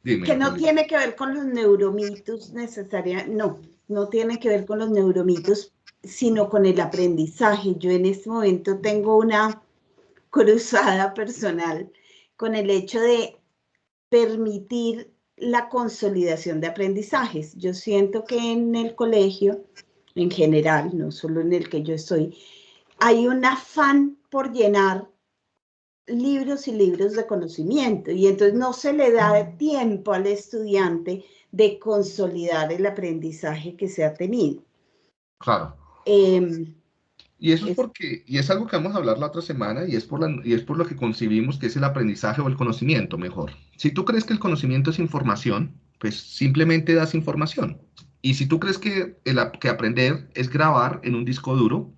que no tiene que ver con los neuromitos necesariamente, no, no tiene que ver con los neuromitos, sino con el aprendizaje. Yo en este momento tengo una cruzada personal con el hecho de permitir la consolidación de aprendizajes. Yo siento que en el colegio, en general, no solo en el que yo estoy, hay un afán por llenar libros y libros de conocimiento y entonces no se le da tiempo al estudiante de consolidar el aprendizaje que se ha tenido. Claro. Em, y eso es porque, y es algo que vamos a hablar la otra semana, y es, por la, y es por lo que concibimos que es el aprendizaje o el conocimiento mejor. Si tú crees que el conocimiento es información, pues simplemente das información. Y si tú crees que, el, que aprender es grabar en un disco duro,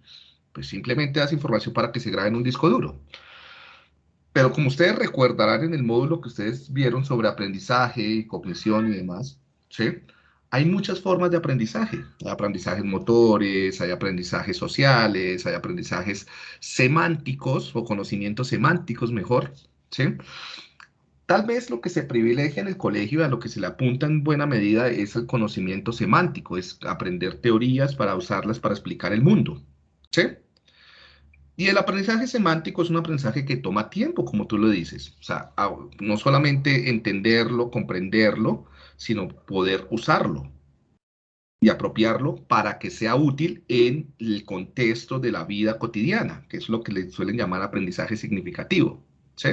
pues simplemente das información para que se grabe en un disco duro. Pero como ustedes recordarán en el módulo que ustedes vieron sobre aprendizaje, cognición y demás, ¿sí? Hay muchas formas de aprendizaje. Hay aprendizajes motores, hay aprendizajes sociales, hay aprendizajes semánticos o conocimientos semánticos mejor. ¿sí? Tal vez lo que se privilegia en el colegio, a lo que se le apunta en buena medida, es el conocimiento semántico, es aprender teorías para usarlas para explicar el mundo. ¿sí? Y el aprendizaje semántico es un aprendizaje que toma tiempo, como tú lo dices. O sea, no solamente entenderlo, comprenderlo, sino poder usarlo y apropiarlo para que sea útil en el contexto de la vida cotidiana, que es lo que le suelen llamar aprendizaje significativo. ¿sí?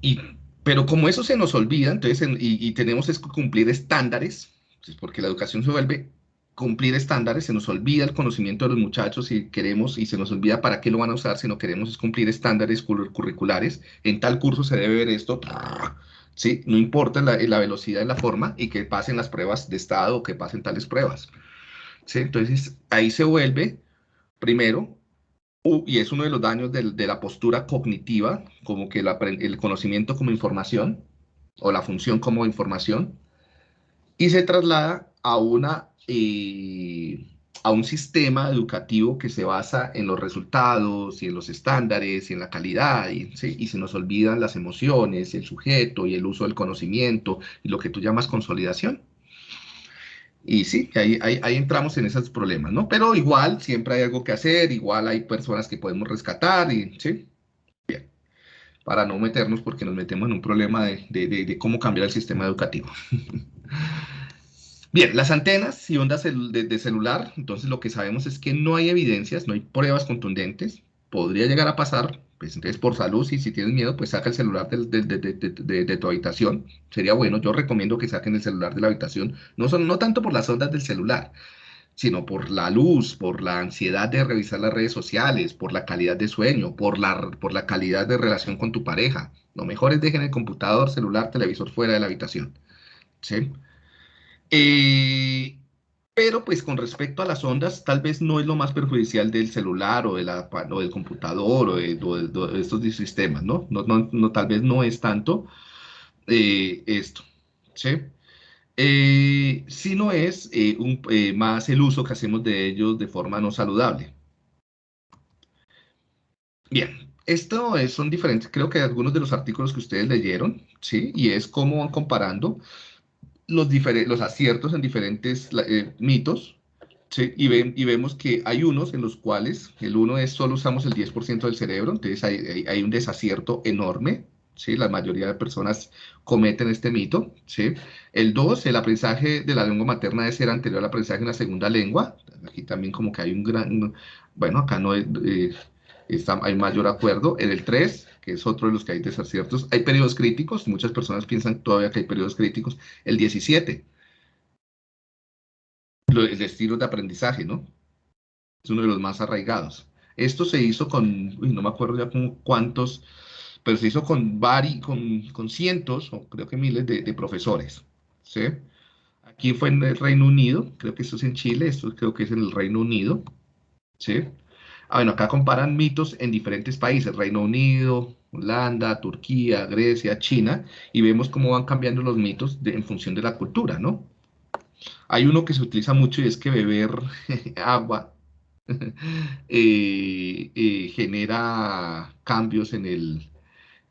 Y, pero como eso se nos olvida, entonces, y, tenemos que cumplir estándares, pues porque la educación se vuelve cumplir estándares, se nos olvida el conocimiento de los muchachos y queremos, y se nos olvida para qué lo van a usar, si no queremos es cumplir estándares curriculares. En tal curso se debe ver esto, ¿sí? No importa la, la velocidad y la forma, y que pasen las pruebas de estado o que pasen tales pruebas. ¿sí? Entonces, ahí se vuelve, primero, y es uno de los daños de, de la postura cognitiva, como que el conocimiento como información, o la función como información, y se traslada a una a un sistema educativo que se basa en los resultados y en los estándares y en la calidad, y, y se nos olvidan las emociones, el sujeto y el uso del conocimiento y lo que tú llamas consolidación. Y sí, ahí, ahí, ahí, entramos en esos problemas, ¿no? Pero igual siempre hay algo que hacer, igual hay personas que podemos rescatar, y sí, bien, para no meternos porque nos metemos en un problema de, de, de cómo cambiar el sistema educativo. Bien, las antenas y ondas de, celular, entonces lo que sabemos es que no hay evidencias, no hay pruebas contundentes. Podría llegar a pasar, pues entonces por salud, y si tienes miedo, pues saca el celular de, tu habitación. Sería bueno, yo recomiendo que saquen el celular de la habitación, no, son, no tanto por las ondas del celular, sino por la luz, por la ansiedad de revisar las redes sociales, por la calidad de sueño, por la, por la calidad de relación con tu pareja. Lo mejor es dejen el computador, celular, televisor fuera de la habitación. ¿Sí? Eh, pero pues con respecto a las ondas, tal vez no es lo más perjudicial del celular o, de la, del computador o de, estos sistemas, ¿no? No, ¿no? Tal vez no es tanto eh, esto, ¿sí? Eh, sino es un, más el uso que hacemos de ellos de forma no saludable. Bien, esto son diferentes, creo que algunos de los artículos que ustedes leyeron, ¿sí? Y es cómo van comparando los, los aciertos en diferentes eh, mitos, y, ven, y vemos que hay unos en los cuales el uno es solo usamos el 10% del cerebro, entonces hay, hay, un desacierto enorme, ¿sí? La mayoría de personas cometen este mito, ¿sí? El dos, el aprendizaje de la lengua materna debe ser anterior al aprendizaje en la segunda lengua. Aquí también como que hay un gran, bueno, acá no hay, eh, está, hay mayor acuerdo. En el 3, que es otro de los que hay desaciertos. Hay periodos críticos, muchas personas piensan todavía que hay periodos críticos. El 17, el estilo de aprendizaje, ¿no? Es uno de los más arraigados. Esto se hizo con, no me acuerdo ya cuántos, pero se hizo con, vari, con, con cientos, o creo que miles de, de profesores, ¿sí? Aquí fue en el Reino Unido, creo que esto es en Chile, esto creo que es en el Reino Unido, ¿sí? Ah, bueno, acá comparan mitos en diferentes países, Reino Unido, Holanda, Turquía, Grecia, China, y vemos cómo van cambiando los mitos en función de la cultura, ¿no? Hay uno que se utiliza mucho y es que beber agua eh, eh, genera cambios en el,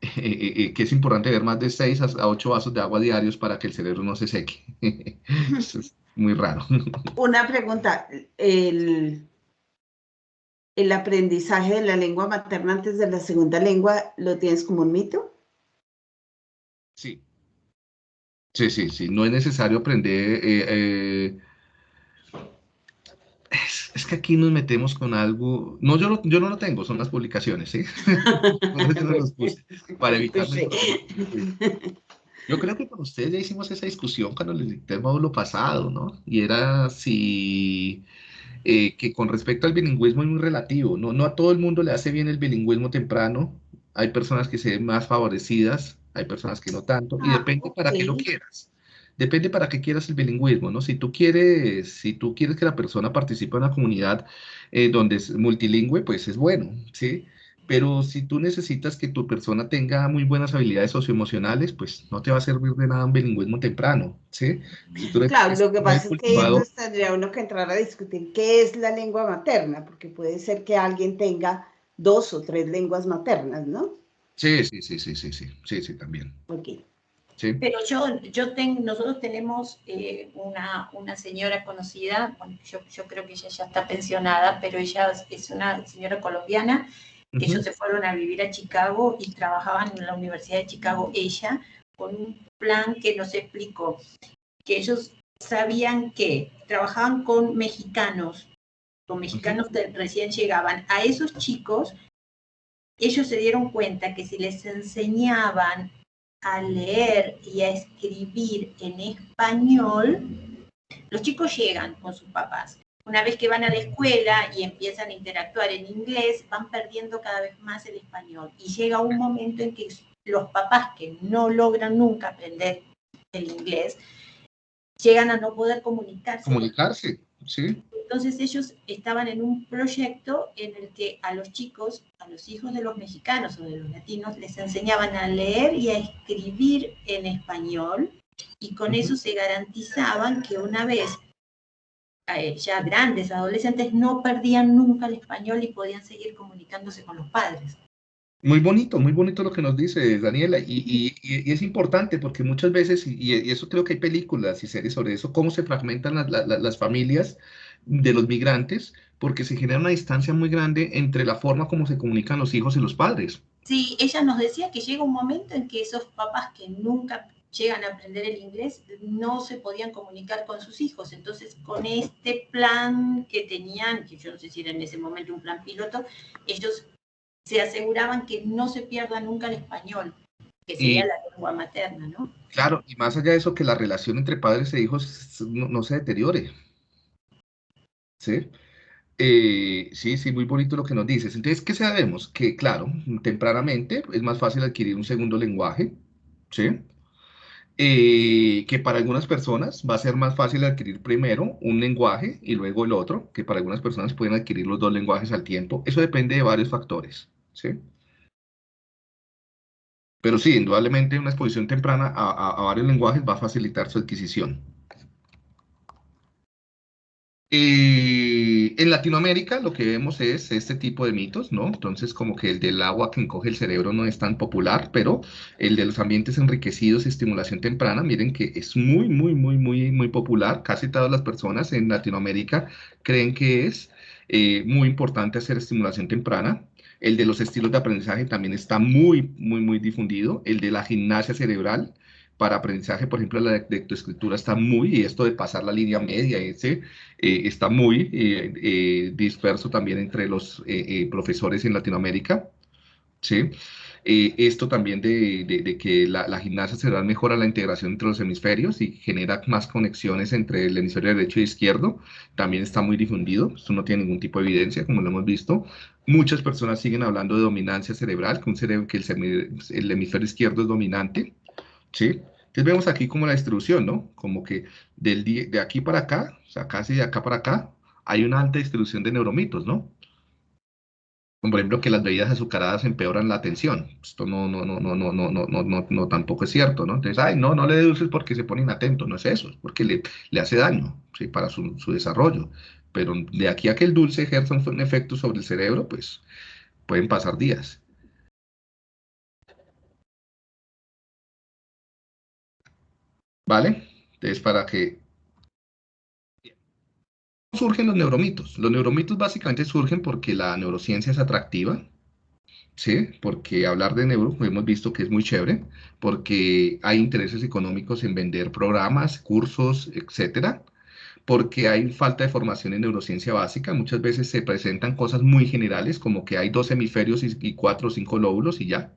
eh, que es importante beber más de 6 a 8 vasos de agua diarios para que el cerebro no se seque. Eso es muy raro. Una pregunta, el aprendizaje de la lengua materna antes de la segunda lengua lo tienes como un mito? Sí. Sí, sí, sí. No es necesario aprender. Eh, eh, es, que aquí nos metemos con algo. No, yo, yo no lo tengo, son las publicaciones, ¿sí? para evitar. Yo creo que con ustedes ya hicimos esa discusión cuando les dicté el módulo pasado, ¿no? Y era si eh, que con respecto al bilingüismo es muy relativo, ¿no? No a todo el mundo le hace bien el bilingüismo temprano, hay personas que se ven más favorecidas, hay personas que no tanto, y ah, depende para qué lo quieras. Depende para qué quieras el bilingüismo, ¿no? Si tú quieres, si tú quieres que la persona participe en una comunidad eh, donde es multilingüe, pues es bueno, ¿sí? Pero si tú necesitas que tu persona tenga muy buenas habilidades socioemocionales, pues no te va a servir de nada un bilingüismo temprano, ¿sí? claro, lo que pasa es que entonces tendría uno que entrar a discutir qué es la lengua materna, porque puede ser que alguien tenga dos o tres lenguas maternas, ¿no? Sí, sí, sí, sí, sí, sí, sí, sí, también. Ok. Sí. Pero yo, yo tengo, nosotros tenemos eh, una, una, señora conocida, bueno, yo, yo creo que ella ya está pensionada, pero ella es una señora colombiana ellos se fueron a vivir a Chicago y trabajaban en la Universidad de Chicago ella con un plan que nos explicó que ellos sabían que trabajaban con mexicanos, con mexicanos que recién llegaban. A esos chicos, ellos se dieron cuenta que si les enseñaban a leer y a escribir en español, Los chicos llegan con sus papás. Una vez que van a la escuela y empiezan a interactuar en inglés, van perdiendo cada vez más el español. Y llega un momento en que los papás que no logran nunca aprender el inglés, llegan a no poder comunicarse. Comunicarse, sí. Entonces ellos estaban en un proyecto en el que a los chicos, a los hijos de los mexicanos o de los latinos, les enseñaban a leer y a escribir en español y con eso se garantizaban que una vez ya grandes, adolescentes, no perdían nunca el español y podían seguir comunicándose con los padres. Muy bonito, muy bonito lo que nos dice Daniela, y, es importante porque muchas veces, y, eso creo que hay películas y series sobre eso, cómo se fragmentan las familias de los migrantes, porque se genera una distancia muy grande entre la forma como se comunican los hijos y los padres. Sí, ella nos decía que llega un momento en que esos papás que nunca llegan a aprender el inglés no se podían comunicar con sus hijos. Entonces, con este plan que tenían, que yo no sé si era en ese momento un plan piloto, ellos se aseguraban que no se pierda nunca el español, que sería la lengua materna, ¿no? Claro, y más allá de eso, que la relación entre padres e hijos no, se deteriore. ¿Sí? Eh, sí, sí, muy bonito lo que nos dices. Entonces, ¿qué sabemos? Que, claro, tempranamente es más fácil adquirir un segundo lenguaje, ¿sí? Eh, que para algunas personas va a ser más fácil adquirir primero un lenguaje y luego el otro, que para algunas personas pueden adquirir los dos lenguajes al tiempo. Eso depende de varios factores. ¿sí? Pero sí, indudablemente una exposición temprana a, varios lenguajes va a facilitar su adquisición. Eh, en Latinoamérica lo que vemos es este tipo de mitos, ¿no? Entonces como que el del agua que encoge el cerebro no es tan popular, pero el de los ambientes enriquecidos y estimulación temprana, miren que es muy, muy, muy, muy, muy popular. Casi todas las personas en Latinoamérica creen que es eh, muy importante hacer estimulación temprana. El de los estilos de aprendizaje también está muy, muy, muy difundido. El de la gimnasia cerebral para aprendizaje, por ejemplo, la lectoescritura está muy, y esto de pasar la línea media, ese, eh, está muy eh, eh, disperso también entre los profesores en Latinoamérica. ¿sí? esto también de, que la, la, gimnasia cerebral mejora la integración entre los hemisferios y genera más conexiones entre el hemisferio derecho y izquierdo, también está muy difundido, esto no tiene ningún tipo de evidencia, como lo hemos visto. Muchas personas siguen hablando de dominancia cerebral, que, un cerebro, que el, el hemisferio izquierdo es dominante, ¿sí? Entonces vemos aquí como la distribución, ¿no? Como que del, de aquí para acá, o sea, casi de acá para acá, hay una alta distribución de neuromitos, ¿no? Como por ejemplo que las bebidas azucaradas empeoran la atención. Esto no, no, no, no, no, no, no, no, no, tampoco es cierto, ¿no? Entonces, ay, no, no le dé dulces porque se pone inatento, no es eso, es porque le, le hace daño, ¿sí? Para su, su desarrollo. Pero de aquí a que el dulce ejerza un efecto sobre el cerebro, pues pueden pasar días. ¿Vale? Entonces, para que... surgen los neuromitos? Los neuromitos básicamente surgen porque la neurociencia es atractiva, ¿sí? Porque hablar de neuro, hemos visto que es muy chévere, porque hay intereses económicos en vender programas, cursos, etcétera, porque hay falta de formación en neurociencia básica. Muchas veces se presentan cosas muy generales, como que hay dos hemisferios y cuatro o cinco lóbulos y ya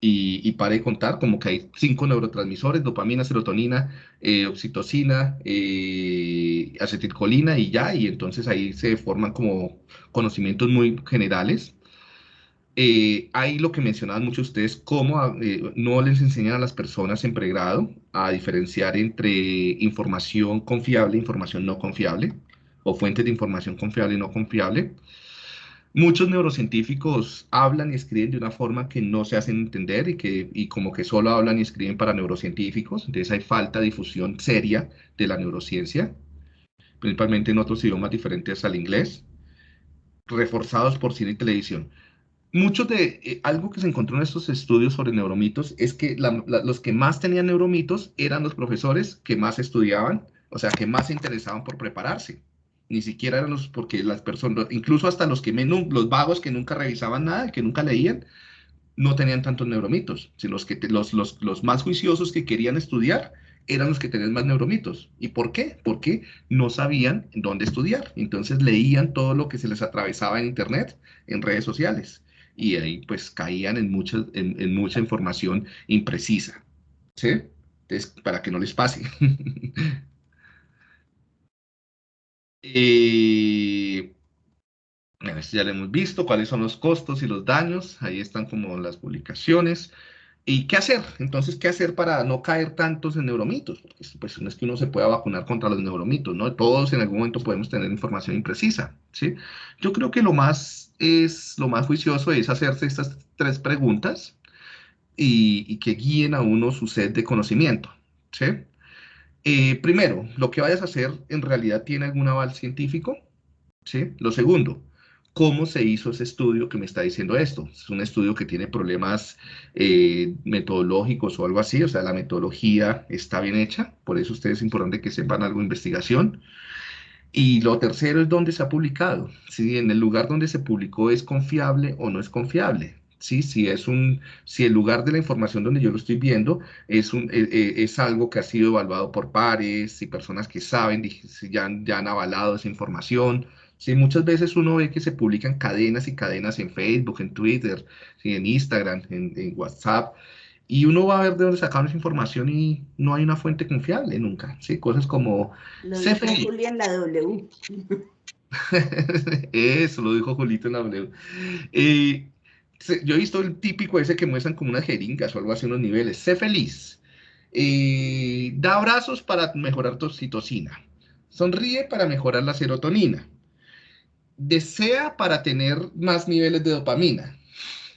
y, y para de contar, como que hay cinco neurotransmisores, dopamina, serotonina, eh, oxitocina, eh, acetilcolina y ya, y entonces ahí se forman como conocimientos muy generales. Eh, hay lo que mencionaban muchos de ustedes, cómo no les enseñan a las personas en pregrado a diferenciar entre información confiable e información no confiable, o fuentes de información confiable y no confiable. Muchos neurocientíficos hablan y escriben de una forma que no se hacen entender y que y como que solo hablan y escriben para neurocientíficos. Entonces hay falta de difusión seria de la neurociencia, principalmente en otros idiomas diferentes al inglés, reforzados por cine y televisión. Muchos de eh, algo que se encontró en estos estudios sobre neuromitos es que los que más tenían neuromitos eran los profesores que más estudiaban, o sea, que más se interesaban por prepararse ni siquiera eran los, porque las personas, incluso hasta los que menos, los vagos que nunca revisaban nada, que nunca leían, no tenían tantos neuromitos. Si los, que los, los, los más juiciosos que querían estudiar eran los que tenían más neuromitos. ¿Y por qué? Porque no sabían dónde estudiar. Entonces leían todo lo que se les atravesaba en Internet, en redes sociales. Y ahí pues caían en mucha, en, en mucha información imprecisa. ¿Sí? Entonces, para que no les pase. Eh, ya lo hemos visto, cuáles son los costos y los daños. Ahí están como las publicaciones. ¿Y qué hacer? Entonces, ¿qué hacer para no caer tantos en neuromitos? Pues, no es que uno se pueda vacunar contra los neuromitos, ¿no? Todos en algún momento podemos tener información imprecisa, ¿sí? Yo creo que lo más, es, lo más juicioso es hacerse estas tres preguntas y, que guíen a uno su set de conocimiento, ¿sí? Eh, primero, lo que vayas a hacer en realidad tiene algún aval científico, ¿sí? Lo segundo, ¿cómo se hizo ese estudio que me está diciendo esto? Es un estudio que tiene problemas eh, metodológicos o algo así, o sea, la metodología está bien hecha, por eso ustedes es importante que sepan algo de investigación. Y lo tercero es dónde se ha publicado, si en el lugar donde se publicó es confiable o no es confiable. ¿Sí? Si, es un, si el lugar de la información donde yo lo estoy viendo es, un, e, e, es algo que ha sido evaluado por pares y personas que saben, ya, ya han avalado esa información. Sí, muchas veces uno ve que se publican cadenas y cadenas en Facebook, en Twitter, ¿sí? en Instagram, en, WhatsApp, y uno va a ver de dónde sacaron esa información y no hay una fuente confiable nunca. ¿sí? Cosas como... Lo dijo Julia en la W. Eso lo dijo Julito en la W. Eh, yo he visto el típico ese que muestran como unas jeringas o algo así, unos niveles. Sé feliz. Eh, da abrazos para mejorar tu oxitocina. Sonríe para mejorar la serotonina. Desea para tener más niveles de dopamina.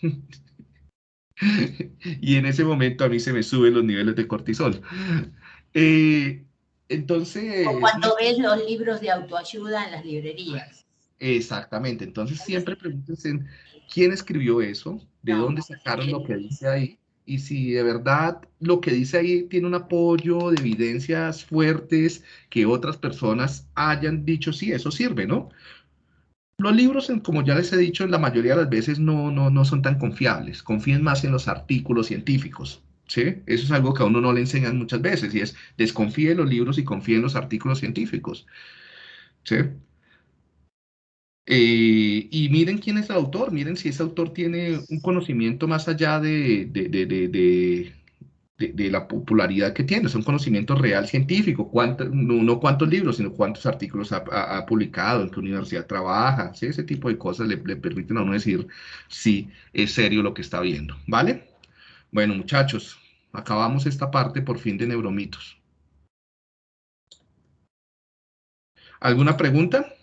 y en ese momento a mí se me suben los niveles de cortisol. Eh, entonces... O cuando ves los libros de autoayuda en las librerías. Exactamente, entonces siempre pregúntense quién escribió eso, de dónde sacaron lo que dice ahí, y si de verdad lo que dice ahí tiene un apoyo de evidencias fuertes que otras personas hayan dicho, sí, eso sirve, ¿no? Los libros, como ya les he dicho, la mayoría de las veces no, no, no son tan confiables, confíen más en los artículos científicos. ¿Sí? Eso es algo que a uno no le enseñan muchas veces y es desconfíe en los libros y confíe en los artículos científicos. ¿Sí? Eh, y miren quién es el autor, miren si ese autor tiene un conocimiento más allá de, de, la popularidad que tiene, es un conocimiento real científico, no, cuántos libros, sino cuántos artículos ha, publicado, en qué universidad trabaja, ese tipo de cosas le, le permiten a uno decir si es serio lo que está viendo, ¿vale? Bueno, muchachos, acabamos esta parte por fin de neuromitos. ¿Alguna pregunta?